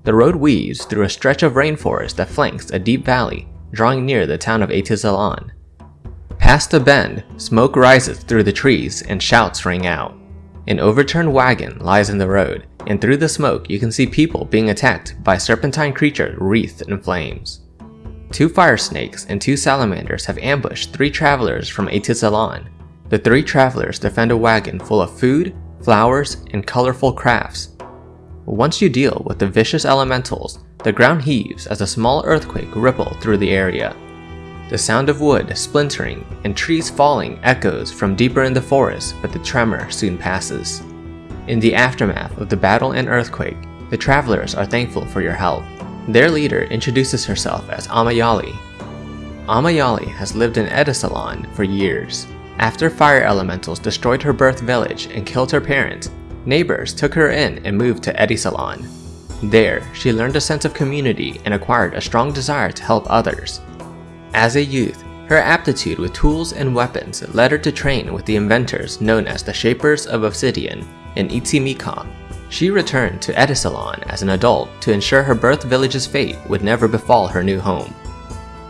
The road weaves through a stretch of rainforest that flanks a deep valley, drawing near the town of Atizalan. Past a bend, smoke rises through the trees and shouts ring out. An overturned wagon lies in the road, and through the smoke you can see people being attacked by serpentine creatures wreathed in flames. Two fire snakes and two salamanders have ambushed three travelers from Atizalan. The three travelers defend a wagon full of food, flowers, and colorful crafts. Once you deal with the vicious elementals, the ground heaves as a small earthquake ripple through the area. The sound of wood splintering and trees falling echoes from deeper in the forest, but the tremor soon passes. In the aftermath of the battle and earthquake, the travelers are thankful for your help. Their leader introduces herself as Amayali. Amayali has lived in Edisalon for years. After fire elementals destroyed her birth village and killed her parents, neighbors took her in and moved to Edisalon. There, she learned a sense of community and acquired a strong desire to help others. As a youth, her aptitude with tools and weapons led her to train with the inventors known as the Shapers of Obsidian in Itzimika. She returned to Edisalon as an adult to ensure her birth village's fate would never befall her new home.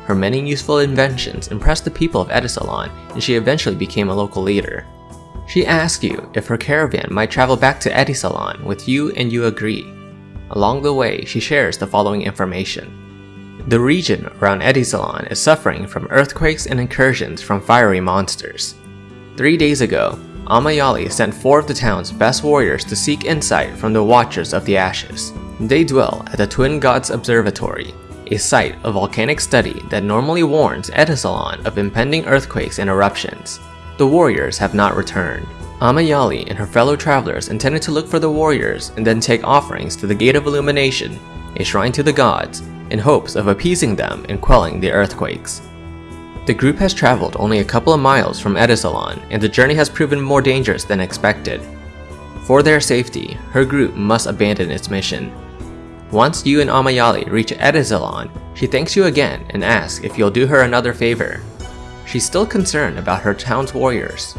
Her many useful inventions impressed the people of Edisalon and she eventually became a local leader. She asks you if her caravan might travel back to Edisalon with you and you agree. Along the way, she shares the following information. The region around Edisalon is suffering from earthquakes and incursions from fiery monsters. Three days ago, Amayali sent four of the town's best warriors to seek insight from the Watchers of the Ashes. They dwell at the Twin Gods Observatory, a site of volcanic study that normally warns Edisalon of impending earthquakes and eruptions. The warriors have not returned. Amayali and her fellow travelers intended to look for the warriors and then take offerings to the Gate of Illumination, a shrine to the gods, in hopes of appeasing them and quelling the earthquakes. The group has traveled only a couple of miles from Edisalon, and the journey has proven more dangerous than expected. For their safety, her group must abandon its mission. Once you and Amayali reach Edisalon, she thanks you again and asks if you'll do her another favor. She's still concerned about her town's warriors.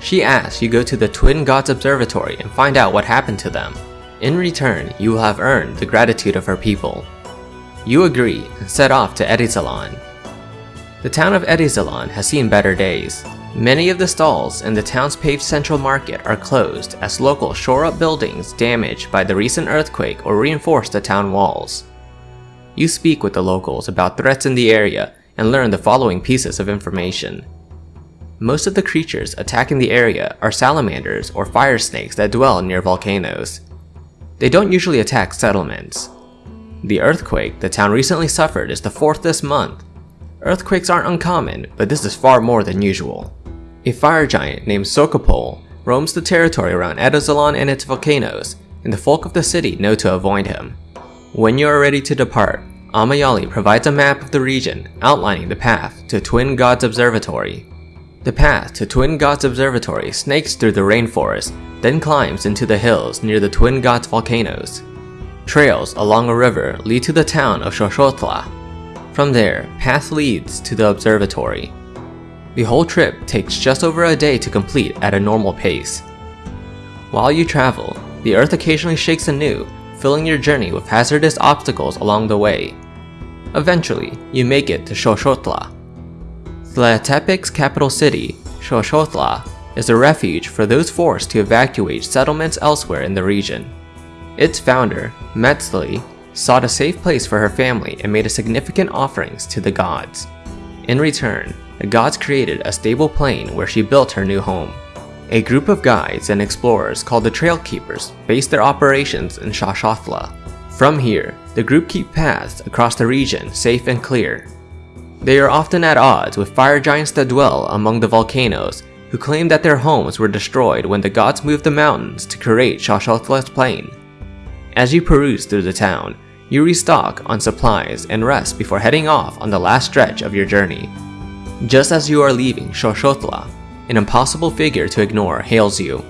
She asks you go to the Twin Gods Observatory and find out what happened to them. In return, you will have earned the gratitude of her people. You agree and set off to Edisalon. The town of Edisalon has seen better days. Many of the stalls in the town's paved central market are closed as locals shore up buildings damaged by the recent earthquake or reinforce the town walls. You speak with the locals about threats in the area and learn the following pieces of information. Most of the creatures attacking the area are salamanders or fire snakes that dwell near volcanoes. They don't usually attack settlements. The earthquake the town recently suffered is the fourth this month Earthquakes aren't uncommon, but this is far more than usual. A fire giant named Sokopol roams the territory around Edisalon and its volcanoes, and the folk of the city know to avoid him. When you are ready to depart, Amayali provides a map of the region outlining the path to Twin Gods Observatory. The path to Twin Gods Observatory snakes through the rainforest, then climbs into the hills near the Twin Gods volcanoes. Trails along a river lead to the town of Shoshotla, from there, path leads to the observatory. The whole trip takes just over a day to complete at a normal pace. While you travel, the earth occasionally shakes anew, filling your journey with hazardous obstacles along the way. Eventually, you make it to Shoshotla. Tlahtepec's capital city, Shoshotla, is a refuge for those forced to evacuate settlements elsewhere in the region. Its founder, Metzli, sought a safe place for her family and made a significant offerings to the gods. In return, the gods created a stable plain where she built her new home. A group of guides and explorers called the Trail Keepers based their operations in Shoshotla. From here, the group keep paths across the region safe and clear. They are often at odds with fire giants that dwell among the volcanoes who claim that their homes were destroyed when the gods moved the mountains to create Shoshotla's plain. As you peruse through the town, you restock on supplies and rest before heading off on the last stretch of your journey. Just as you are leaving Shoshotla, an impossible figure to ignore hails you.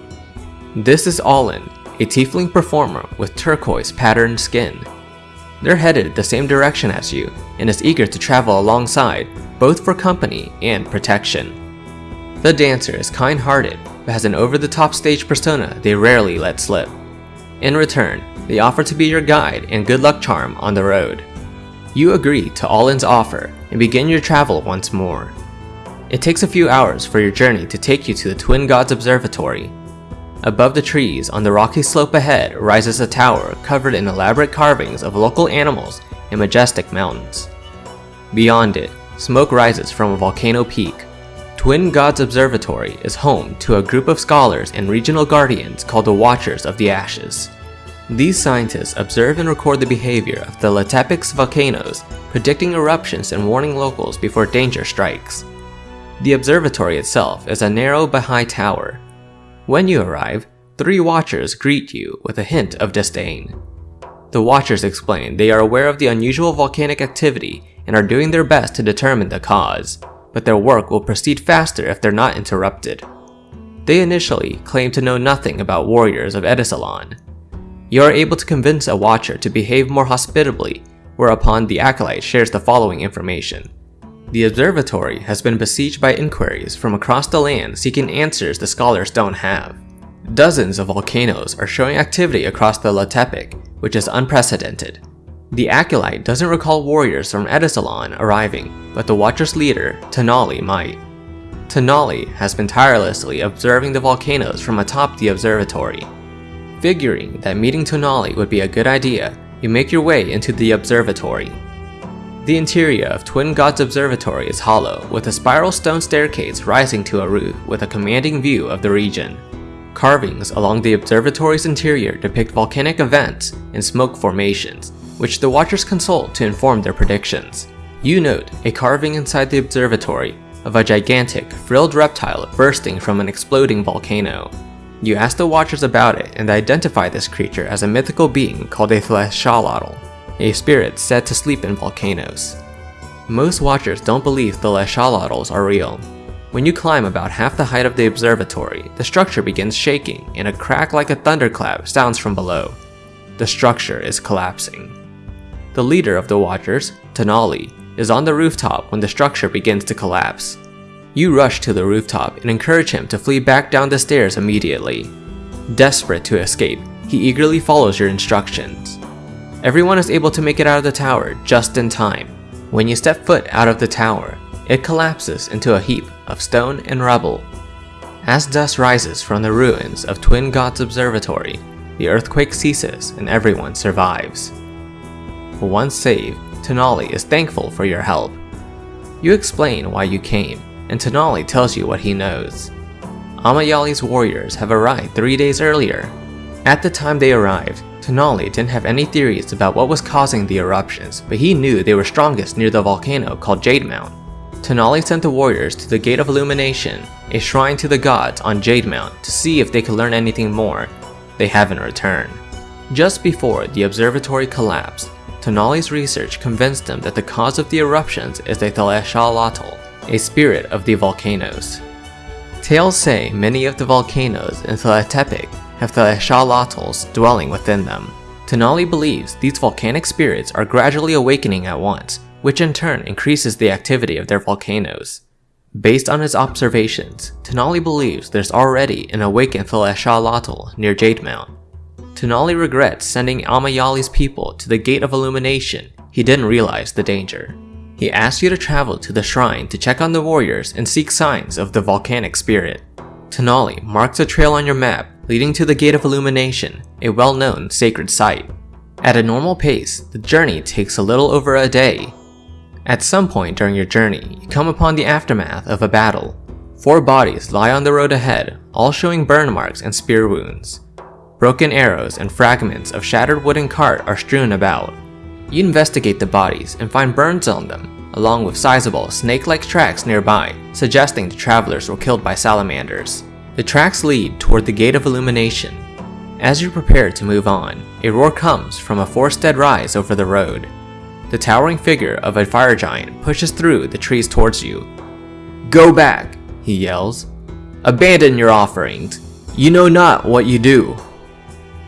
This is Allin, a tiefling performer with turquoise patterned skin. They're headed the same direction as you and is eager to travel alongside, both for company and protection. The dancer is kind-hearted but has an over-the-top stage persona they rarely let slip. In return, they offer to be your guide and good luck charm on the road. You agree to Allin's offer and begin your travel once more. It takes a few hours for your journey to take you to the Twin Gods Observatory. Above the trees on the rocky slope ahead rises a tower covered in elaborate carvings of local animals and majestic mountains. Beyond it, smoke rises from a volcano peak. Twin Gods Observatory is home to a group of scholars and regional guardians called the Watchers of the Ashes. These scientists observe and record the behavior of the Tlahtepec's volcanoes, predicting eruptions and warning locals before danger strikes. The observatory itself is a narrow but high tower. When you arrive, three watchers greet you with a hint of disdain. The watchers explain they are aware of the unusual volcanic activity and are doing their best to determine the cause, but their work will proceed faster if they're not interrupted. They initially claim to know nothing about warriors of Edisalon, you are able to convince a watcher to behave more hospitably, whereupon the acolyte shares the following information. The observatory has been besieged by inquiries from across the land seeking answers the scholars don't have. Dozens of volcanoes are showing activity across the Tlahtepec, which is unprecedented. The acolyte doesn't recall warriors from Edisalon arriving, but the Watcher's leader, Tonali, might. Tonali has been tirelessly observing the volcanoes from atop the observatory. Figuring that meeting Tonali would be a good idea, you make your way into the observatory. The interior of Twin Gods Observatory is hollow, with a spiral stone staircase rising to a roof with a commanding view of the region. Carvings along the observatory's interior depict volcanic events and smoke formations, which the watchers consult to inform their predictions. You note a carving inside the observatory of a gigantic, frilled reptile bursting from an exploding volcano. You ask the watchers about it and identify this creature as a mythical being called a Thlexalotl, a spirit said to sleep in volcanoes. Most watchers don't believe the Thlexalotls are real. When you climb about half the height of the observatory, the structure begins shaking and a crack like a thunderclap sounds from below. The structure is collapsing. The leader of the watchers, Tonali, is on the rooftop when the structure begins to collapse. You rush to the rooftop and encourage him to flee back down the stairs immediately. Desperate to escape, he eagerly follows your instructions. Everyone is able to make it out of the tower just in time. When you step foot out of the tower, it collapses into a heap of stone and rubble. As dust rises from the ruins of Twin Gods Observatory, the earthquake ceases and everyone survives. Once saved, Tonali is thankful for your help. You explain why you came, and Tonali tells you what he knows. Amayali's warriors have arrived three days earlier. At the time they arrived, Tonali didn't have any theories about what was causing the eruptions, but he knew they were strongest near the volcano called Jade Mount. Tonali sent the warriors to the Gate of Illumination, a shrine to the gods on Jade Mount to see if they could learn anything more. They haven't returned. Just before the observatory collapsed, Tonali's research convinced him that the cause of the eruptions is the Thlexalotl, a spirit of the volcanoes. Tales say many of the volcanoes in Tlahtepec have the Thlexalotls dwelling within them. Tonali believes these volcanic spirits are gradually awakening at once, which in turn increases the activity of their volcanoes. Based on his observations, Tonali believes there's already an awakened Thlexalotl near Jade Mount. Tonali regrets sending Amayali's people to the Gate of Illumination, he didn't realize the danger. He asks you to travel to the shrine to check on the warriors and seek signs of the volcanic spirit. Tonali marks a trail on your map leading to the Gate of Illumination, a well-known sacred site. At a normal pace, the journey takes a little over a day. At some point during your journey, you come upon the aftermath of a battle. Four bodies lie on the road ahead, all showing burn marks and spear wounds. Broken arrows and fragments of shattered wooden cart are strewn about. You investigate the bodies and find burns on them, along with sizable snake-like tracks nearby, suggesting the travelers were killed by salamanders. The tracks lead toward the Gate of Illumination. As you prepare to move on, a roar comes from a four-stead rise over the road. The towering figure of a fire giant pushes through the trees towards you. Go back, he yells. Abandon your offerings. You know not what you do.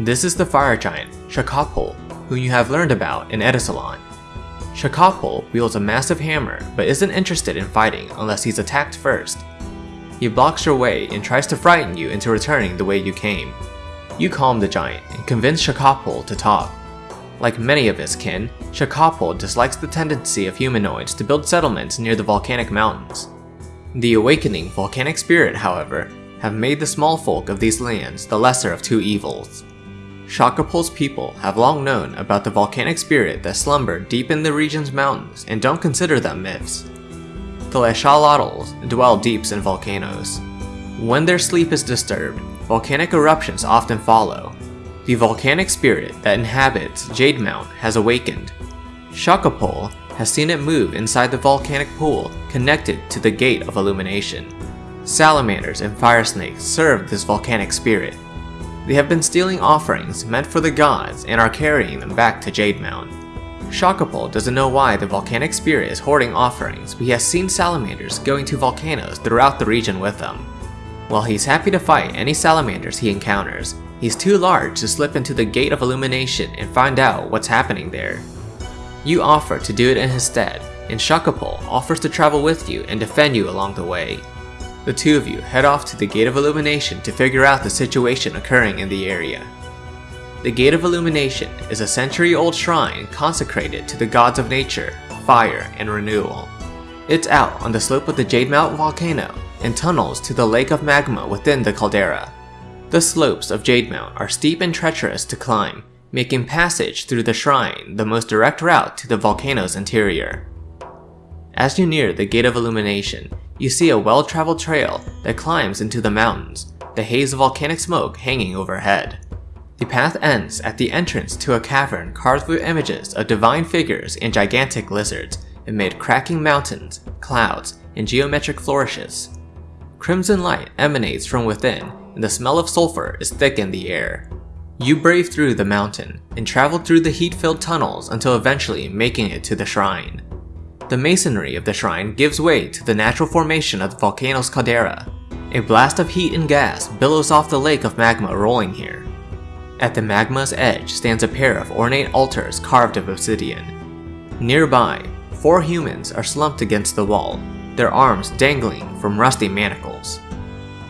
This is the fire giant, Shakopol, who you have learned about in Edisalon. Shakopol wields a massive hammer, but isn't interested in fighting unless he's attacked first. He blocks your way and tries to frighten you into returning the way you came. You calm the giant and convince Shakopol to talk. Like many of his kin, Shakopol dislikes the tendency of humanoids to build settlements near the volcanic mountains. The awakening volcanic spirit, however, have made the small folk of these lands the lesser of two evils. Shakopol's people have long known about the volcanic spirit that slumbered deep in the region's mountains and don't consider them myths. The Thlexalotls dwell deeps in volcanoes. When their sleep is disturbed, volcanic eruptions often follow. The volcanic spirit that inhabits Jade Mount has awakened. Shakopol has seen it move inside the volcanic pool connected to the Gate of Illumination. Salamanders and fire snakes serve this volcanic spirit, they have been stealing offerings meant for the gods and are carrying them back to Jade Mount. Shakopol doesn't know why the volcanic spirit is hoarding offerings, but he has seen salamanders going to volcanoes throughout the region with them. While he's happy to fight any salamanders he encounters, He's too large to slip into the Gate of Illumination and find out what's happening there. You offer to do it in his stead, and Shakopol offers to travel with you and defend you along the way. The two of you head off to the Gate of Illumination to figure out the situation occurring in the area. The Gate of Illumination is a century-old shrine consecrated to the gods of nature, fire, and renewal. It's out on the slope of the Jade Mountain volcano and tunnels to the lake of magma within the caldera. The slopes of Jade Mount are steep and treacherous to climb, making passage through the shrine the most direct route to the volcano's interior. As you near the Gate of Illumination, you see a well-traveled trail that climbs into the mountains, the haze of volcanic smoke hanging overhead. The path ends at the entrance to a cavern carved with images of divine figures and gigantic lizards amid cracking mountains, clouds, and geometric flourishes. Crimson light emanates from within and the smell of sulfur is thick in the air. You brave through the mountain and travel through the heat-filled tunnels until eventually making it to the shrine. The masonry of the shrine gives way to the natural formation of the volcano's caldera. A blast of heat and gas billows off the lake of magma rolling here. At the magma's edge stands a pair of ornate altars carved of obsidian. Nearby, four humans are slumped against the wall, their arms dangling from rusty manacles.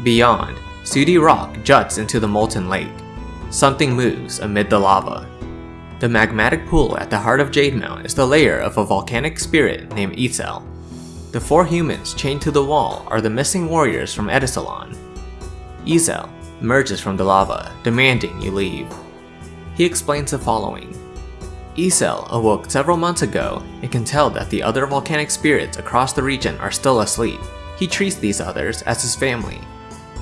Beyond, Sooty rock juts into the molten lake. Something moves amid the lava. The magmatic pool at the heart of Jade Mount is the lair of a volcanic spirit named Itzel. The four humans chained to the wall are the missing warriors from Edisalon. Itzel emerges from the lava, demanding you leave. He explains the following. Itzel awoke several months ago and can tell that the other volcanic spirits across the region are still asleep. He treats these others as his family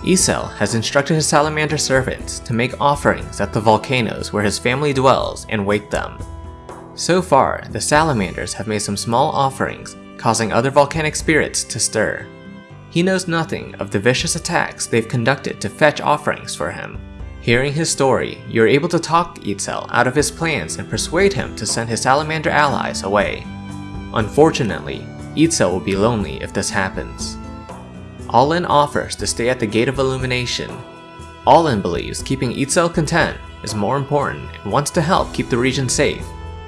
Itzel has instructed his salamander servants to make offerings at the volcanoes where his family dwells and wake them. So far, the salamanders have made some small offerings, causing other volcanic spirits to stir. He knows nothing of the vicious attacks they've conducted to fetch offerings for him. Hearing his story, you're able to talk Itzel out of his plans and persuade him to send his salamander allies away. Unfortunately, Itzel will be lonely if this happens. Allin offers to stay at the Gate of Illumination. Allin believes keeping Itzel content is more important and wants to help keep the region safe.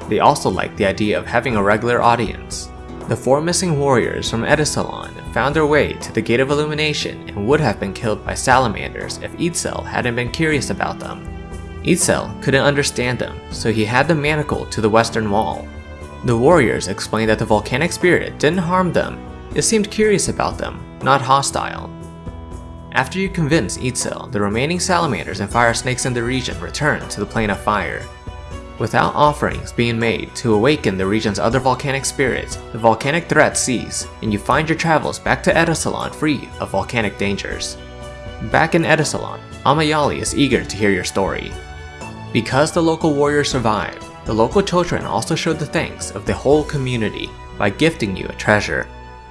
They also like the idea of having a regular audience. The four missing warriors from Edisalon found their way to the Gate of Illumination and would have been killed by salamanders if Itzel hadn't been curious about them. Itzel couldn't understand them, so he had them manacled to the western wall. The warriors explained that the volcanic spirit didn't harm them, it seemed curious about them, not hostile. After you convince Itzel, the remaining salamanders and fire snakes in the region return to the plane of fire. Without offerings being made to awaken the region's other volcanic spirits, the volcanic threat cease, and you find your travels back to Edisalon free of volcanic dangers. Back in Edisalon, Amayali is eager to hear your story. Because the local warriors survived, the local children also showed the thanks of the whole community by gifting you a treasure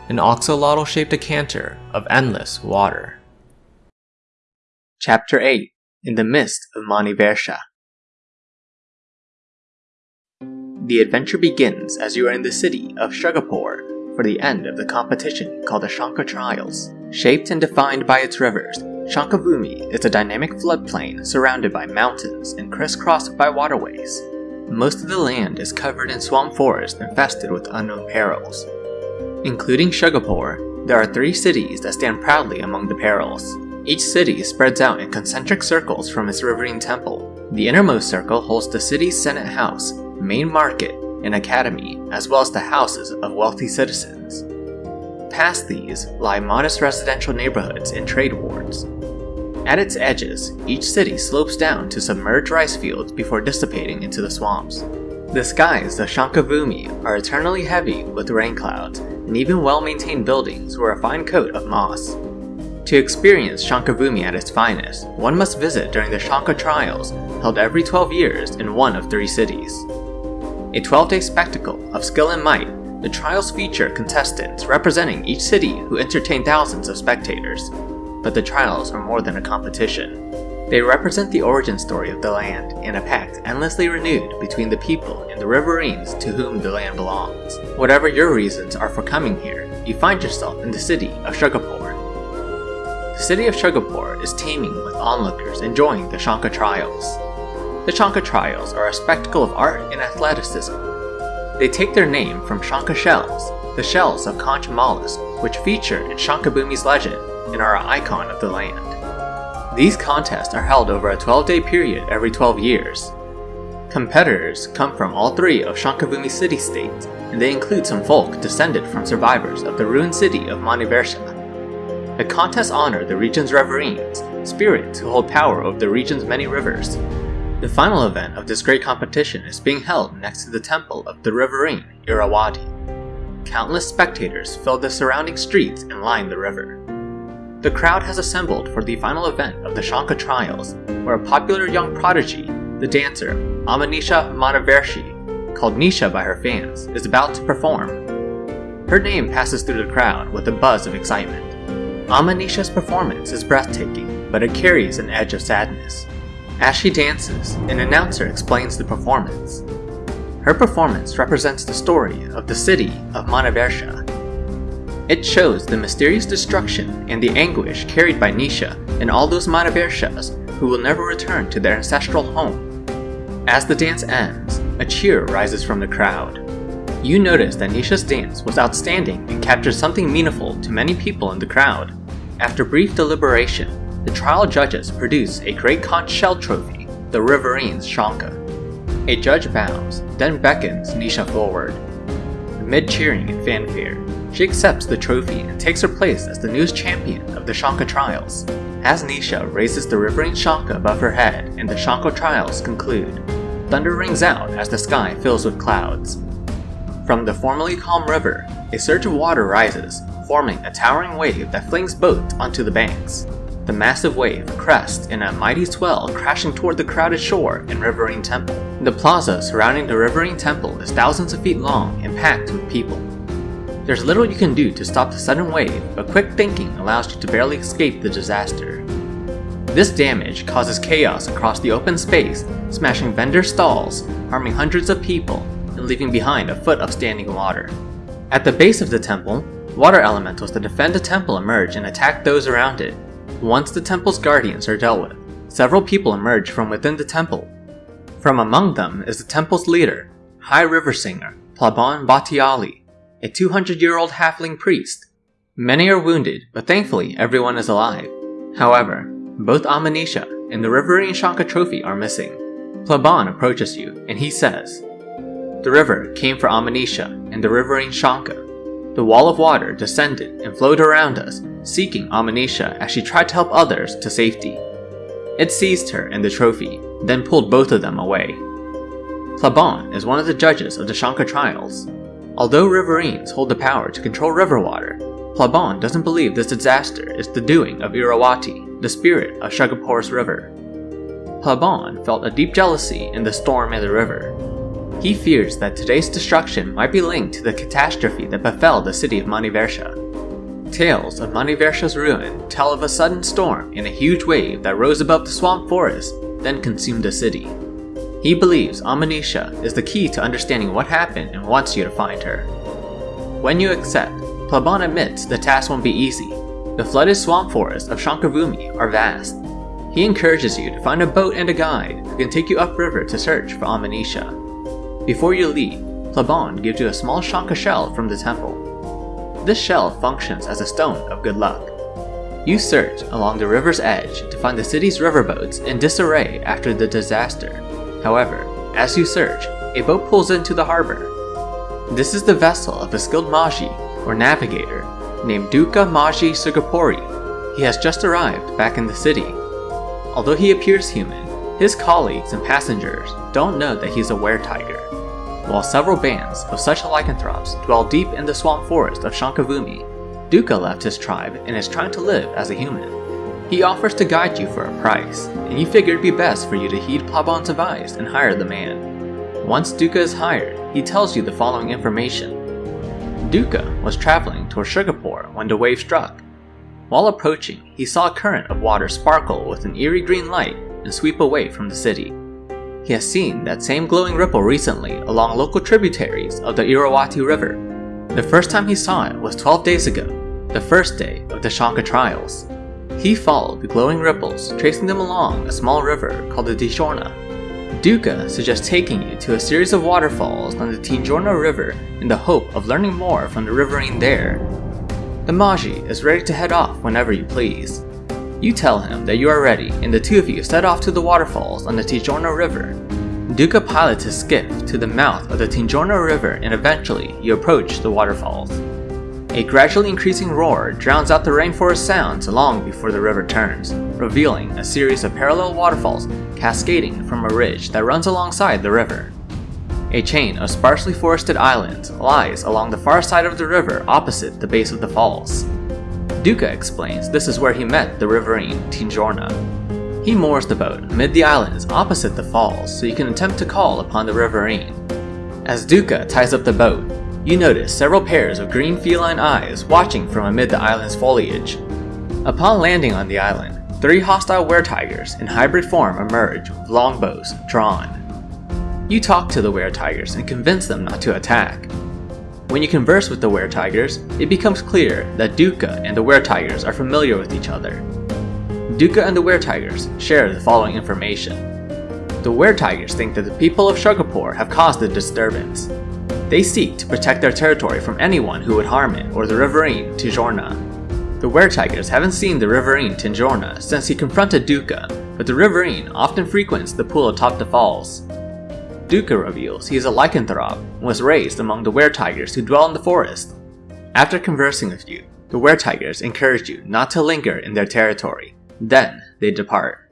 an axolotl-shaped decanter of endless water. Chapter 8 In the Mist of Mani The adventure begins as you are in the city of Shugapur for the end of the competition called the Shanka Trials. Shaped and defined by its rivers, Shankabhumi is a dynamic floodplain surrounded by mountains and crisscrossed by waterways. Most of the land is covered in swamp forest infested with unknown perils, Including Shugapur, there are three cities that stand proudly among the perils. Each city spreads out in concentric circles from its riverine temple. The innermost circle holds the city's Senate House, main market, and academy, as well as the houses of wealthy citizens. Past these lie modest residential neighborhoods and trade wards. At its edges, each city slopes down to submerged rice fields before dissipating into the swamps. The skies of Shankabhumi are eternally heavy with rain clouds, and even well-maintained buildings wear a fine coat of moss. To experience Shankabhumi at its finest, one must visit during the Shanka Trials, held every 12 years in one of three cities. A 12-day spectacle of skill and might, the trials feature contestants representing each city who entertain thousands of spectators. But the trials are more than a competition. They represent the origin story of the land and a pact endlessly renewed between the people and the riverines to whom the land belongs. Whatever your reasons are for coming here, you find yourself in the city of Shugapur. the city of Sugapore is teeming with onlookers enjoying the Shanka Trials. The Shanka Trials are a spectacle of art and athleticism. They take their name from Shanka shells, the shells of conch mollusk which feature in Shankabhumi's legend and are an icon of the land. These contests are held over a 12-day period every 12 years. Competitors come from all three of Shankabhumi city-states, and they include some folk descended from survivors of the ruined city of Manivarsha. The contests honor the region's Riverines, spirits who hold power over the region's many rivers. The final event of this great competition is being held next to the temple of the Riverine, Irawati. Countless spectators fill the surrounding streets and line the river. The crowd has assembled for the final event of the Shanka Trials, where a popular young prodigy, the dancer Amanisha Manivarshi, called Nisha by her fans, is about to perform. Her name passes through the crowd with a buzz of excitement. Amanisha's performance is breathtaking, but it carries an edge of sadness. As she dances, an announcer explains the performance. Her performance represents the story of the city of Manivarsha. It shows the mysterious destruction and the anguish carried by Nisha and all those Manivarshas who will never return to their ancestral home. As the dance ends, a cheer rises from the crowd. You notice that Nisha's dance was outstanding and captured something meaningful to many people in the crowd. After brief deliberation, the trial judges produce a great conch shell trophy, the Riverine's Shanka. A judge bows, then beckons Nisha forward. Amid cheering and fanfare, she accepts the trophy and takes her place as the newest champion of the Shanka Trials. As Nisha raises the Riverine Shanka above her head and the Shanka Trials conclude, thunder rings out as the sky fills with clouds. From the formerly calm river, a surge of water rises, forming a towering wave that flings boats onto the banks. The massive wave crests in a mighty swell crashing toward the crowded shore in Riverine Temple. The plaza surrounding the Riverine Temple is thousands of feet long and packed with people. There's little you can do to stop the sudden wave, but quick thinking allows you to barely escape the disaster. This damage causes chaos across the open space, smashing vendor stalls, harming hundreds of people, and leaving behind a foot of standing water. At the base of the temple, water elementals that defend the temple emerge and attack those around it, once the temple's guardians are dealt with, several people emerge from within the temple. From among them is the temple's leader, High River Singer, Plaban Batiali, a 200-year-old halfling priest. Many are wounded, but thankfully everyone is alive. However, both Amanisha and the Riverine Shanka trophy are missing. Plaban approaches you, and he says, The river came for Amanisha and the Riverine Shanka. The wall of water descended and flowed around us, seeking Amanisha as she tried to help others to safety. It seized her and the trophy, then pulled both of them away. Plaban is one of the judges of the Shanka trials. Although Riverines hold the power to control river water, Plaban doesn't believe this disaster is the doing of Irawati, the spirit of Shugapor's river. Plaban felt a deep jealousy in the storm in the river. He fears that today's destruction might be linked to the catastrophe that befell the city of Manivarsha. Tales of Manivarsha's ruin tell of a sudden storm and a huge wave that rose above the swamp forest, then consumed the city. He believes Amanisha is the key to understanding what happened and wants you to find her. When you accept, Plaban admits the task won't be easy. The flooded swamp forests of Shankabhumi are vast. He encourages you to find a boat and a guide who can take you upriver to search for Amanisha. Before you leave, Plaban gives you a small Shanka shell from the temple. This shell functions as a stone of good luck. You search along the river's edge to find the city's riverboats in disarray after the disaster. However, as you search, a boat pulls into the harbor. This is the vessel of a skilled Maji, or navigator, named Duka Maji Sugapori. He has just arrived back in the city. Although he appears human, his colleagues and passengers don't know that he's a were-tiger. While several bands of such lycanthropes dwell deep in the swamp forest of Shankabhumi, Duka left his tribe and is trying to live as a human. He offers to guide you for a price, and you figure it'd be best for you to heed Plaban's advice and hire the man. Once Duka is hired, he tells you the following information. Duka was traveling toward Sugapore when the wave struck. While approaching, he saw a current of water sparkle with an eerie green light and sweep away from the city. He has seen that same glowing ripple recently along local tributaries of the Irawati River. The first time he saw it was 12 days ago, the first day of the Shanka trials. He followed the glowing ripples, tracing them along a small river called the Tinjorna. Duka suggests taking you to a series of waterfalls on the Tinjorna River in the hope of learning more from the riverine there. The Maji is ready to head off whenever you please. You tell him that you are ready, and the two of you set off to the waterfalls on the Tinjorna River. Duka pilots his skiff to the mouth of the Tinjorna River and eventually you approach the waterfalls. A gradually increasing roar drowns out the rainforest sounds long before the river turns, revealing a series of parallel waterfalls cascading from a ridge that runs alongside the river. A chain of sparsely forested islands lies along the far side of the river opposite the base of the falls. Duka explains this is where he met the riverine Tinjorna. He moors the boat amid the islands opposite the falls so you can attempt to call upon the riverine. As Duka ties up the boat, you notice several pairs of green feline eyes watching from amid the island's foliage. Upon landing on the island, three hostile were-tigers in hybrid form emerge with longbows drawn. You talk to the were-tigers and convince them not to attack. When you converse with the were-tigers, it becomes clear that Duka and the were-tigers are familiar with each other. Duka and the were-tigers share the following information. The were-tigers think that the people of Shugapore have caused the disturbance, they seek to protect their territory from anyone who would harm it or the riverine Tinjorna. The were-tigers haven't seen the riverine Tinjorna since he confronted Duka, but the riverine often frequents the pool atop the falls. Duka reveals he is a lycanthrope and was raised among the were-tigers who dwell in the forest. After conversing with you, the were-tigers encourage you not to linger in their territory. Then, they depart.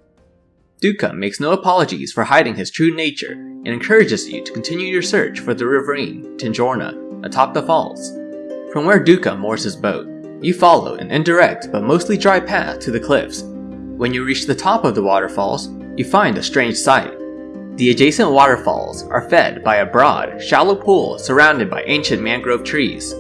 Duka makes no apologies for hiding his true nature and encourages you to continue your search for the riverine Tinjorna atop the falls. From where Duka moors his boat, you follow an indirect but mostly dry path to the cliffs. When you reach the top of the waterfalls, you find a strange sight. The adjacent waterfalls are fed by a broad, shallow pool surrounded by ancient mangrove trees.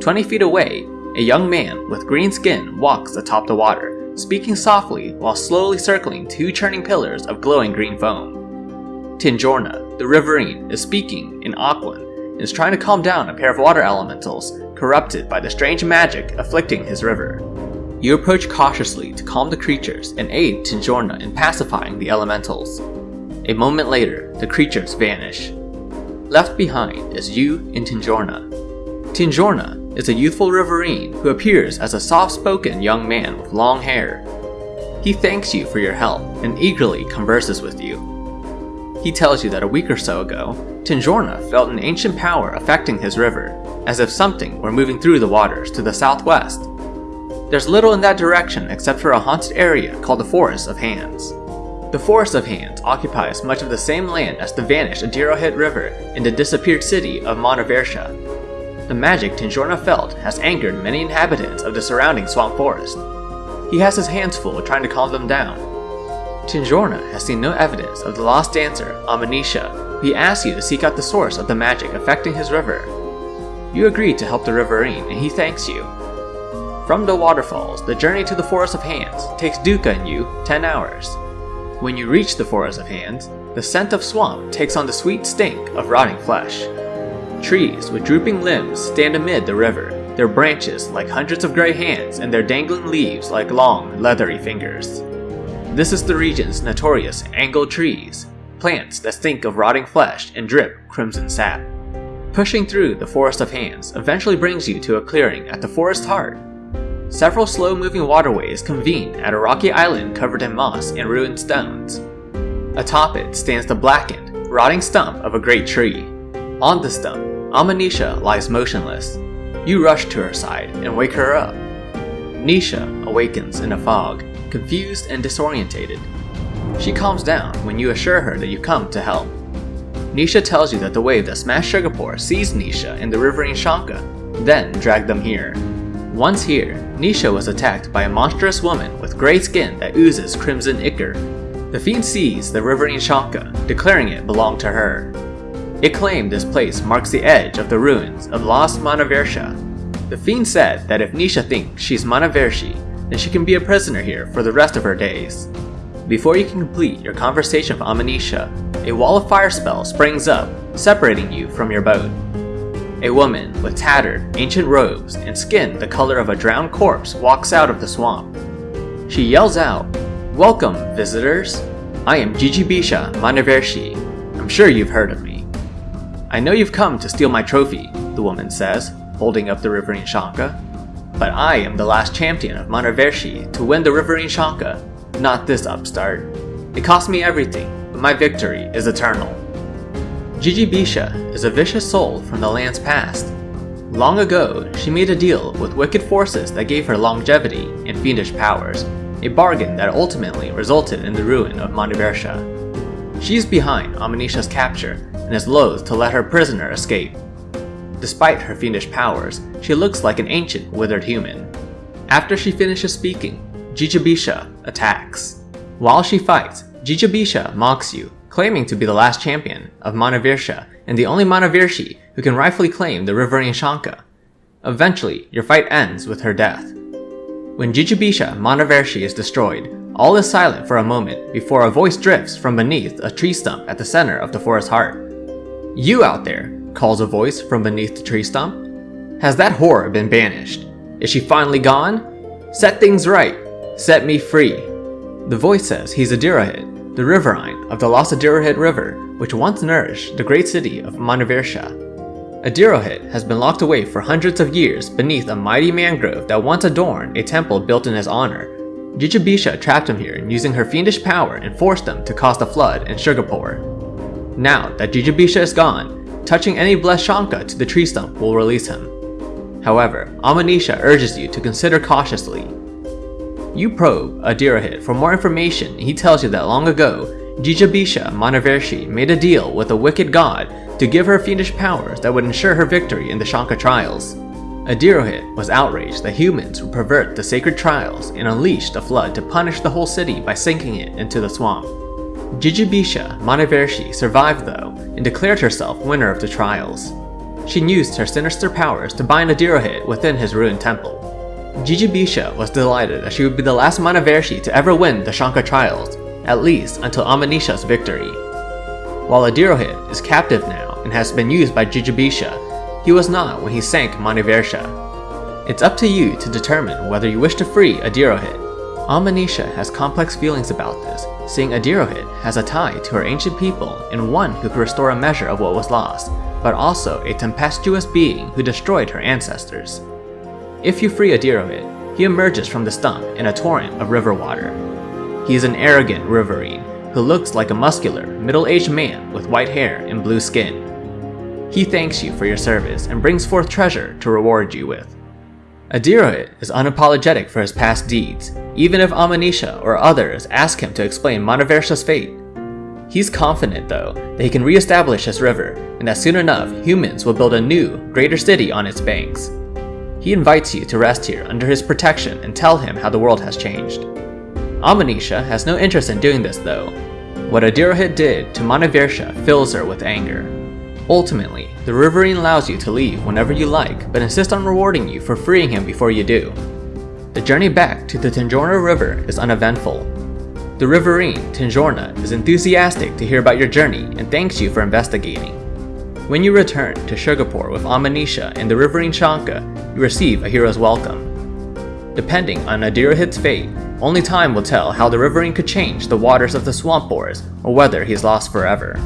20 feet away, a young man with green skin walks atop the water speaking softly while slowly circling two churning pillars of glowing green foam. Tinjorna, the riverine, is speaking in Aquan and is trying to calm down a pair of water elementals corrupted by the strange magic afflicting his river. You approach cautiously to calm the creatures and aid Tinjorna in pacifying the elementals. A moment later, the creatures vanish. Left behind is you and Tinjorna. Tinjorna is a youthful riverine who appears as a soft-spoken young man with long hair. He thanks you for your help and eagerly converses with you. He tells you that a week or so ago, Tinjorna felt an ancient power affecting his river, as if something were moving through the waters to the southwest. There's little in that direction except for a haunted area called the Forest of Hands. The Forest of Hands occupies much of the same land as the vanished Adirohit River and the disappeared city of Manivarsha, the magic Tinjorna felt has angered many inhabitants of the surrounding swamp forest. He has his hands full trying to calm them down. Tinjorna has seen no evidence of the lost dancer, Amanisha. He asks you to seek out the source of the magic affecting his river. You agree to help the riverine and he thanks you. From the waterfalls, the journey to the Forest of Hands takes Duka and you 10 hours. When you reach the Forest of Hands, the scent of swamp takes on the sweet stink of rotting flesh. Trees with drooping limbs stand amid the river, their branches like hundreds of gray hands and their dangling leaves like long, leathery fingers. This is the region's notorious angle trees, plants that stink of rotting flesh and drip crimson sap. Pushing through the forest of hands eventually brings you to a clearing at the forest heart. Several slow-moving waterways convene at a rocky island covered in moss and ruined stones. Atop it stands the blackened, rotting stump of a great tree. On the stump, Amanisha lies motionless. You rush to her side and wake her up. Nisha awakens in a fog, confused and disorientated. She calms down when you assure her that you come to help. Nisha tells you that the wave that smashed Shugapore seized Nisha in the riverine Shanka, then dragged them here. Once here, Nisha was attacked by a monstrous woman with grey skin that oozes crimson ichor. The fiend seized the riverine Shanka, declaring it belonged to her. It claimed this place marks the edge of the ruins of lost Manivarsha. The fiend said that if Nisha thinks she's Manivarshi, then she can be a prisoner here for the rest of her days. Before you can complete your conversation with Amanisha, a wall of fire spell springs up, separating you from your boat. A woman with tattered, ancient robes and skin the color of a drowned corpse walks out of the swamp. She yells out, Welcome, visitors! I am Jijibisha Manivarshi. I'm sure you've heard of me. I know you've come to steal my trophy, the woman says, holding up the Riverine Shanka. But I am the last champion of Manivarshi to win the Riverine Shanka, not this upstart. It cost me everything, but my victory is eternal. Jijibisha is a vicious soul from the land's past. Long ago, she made a deal with wicked forces that gave her longevity and fiendish powers, a bargain that ultimately resulted in the ruin of Manivarsha. She is behind Amanisha's capture and is loath to let her prisoner escape. Despite her fiendish powers, she looks like an ancient, withered human. After she finishes speaking, Jijibisha attacks. While she fights, Jijibisha mocks you, claiming to be the last champion of Manivarsha and the only Manivarshi who can rightfully claim the Riverine Shanka. Eventually, your fight ends with her death. When Jijibisha Manivarshi is destroyed, all is silent for a moment before a voice drifts from beneath a tree stump at the center of the forest heart. You out there, calls a voice from beneath the tree stump. Has that horror been banished? Is she finally gone? Set things right. Set me free. The voice says he's Adirohit, the riverine of the Lost Adirohit River, which once nourished the great city of Manivarsha. Adirohit has been locked away for hundreds of years beneath a mighty mangrove that once adorned a temple built in his honor. Jijibisha trapped him here using her fiendish power and forced him to cause the flood in Sugarpore. Now that Jijibisha is gone, touching any blessed Shanka to the tree stump will release him. However, Amanisha urges you to consider cautiously you probe Adirohit for more information he tells you that long ago, Jijibisha Manivarshi made a deal with a wicked god to give her fiendish powers that would ensure her victory in the Shanka trials. Adirohit was outraged that humans would pervert the sacred trials and unleashed a flood to punish the whole city by sinking it into the swamp. Jijibisha Manivarshi survived though and declared herself winner of the trials. She used her sinister powers to bind Adirohit within his ruined temple. Jijibisha was delighted that she would be the last Manivarshi to ever win the Shanka trials, at least until Amanisha's victory. While Adirohit is captive now and has been used by Jijibisha, he was not when he sank Manivarsha. It's up to you to determine whether you wish to free Adirohit. Amanisha has complex feelings about this, seeing Adirohit has a tie to her ancient people and one who could restore a measure of what was lost, but also a tempestuous being who destroyed her ancestors. If you free Adirohit, he emerges from the stump in a torrent of river water. He is an arrogant riverine who looks like a muscular, middle-aged man with white hair and blue skin. He thanks you for your service and brings forth treasure to reward you with. Adirohit is unapologetic for his past deeds, even if Amanisha or others ask him to explain Manivarsha's fate. He's confident, though, that he can re-establish this river, and that soon enough, humans will build a new, greater city on its banks. He invites you to rest here under his protection and tell him how the world has changed. Amanisha has no interest in doing this though. What Adirohit did to Manivarsha fills her with anger. Ultimately, the Riverine allows you to leave whenever you like, but insists on rewarding you for freeing him before you do. The journey back to the Tinjorna River is uneventful. The Riverine, Tinjorna, is enthusiastic to hear about your journey and thanks you for investigating. When you return to Sugarpore with Amanisha and the Riverine Shanka, you receive a hero's welcome. Depending on Adirohit's fate, only time will tell how the Riverine could change the waters of the Swamp Boars or whether he's lost forever.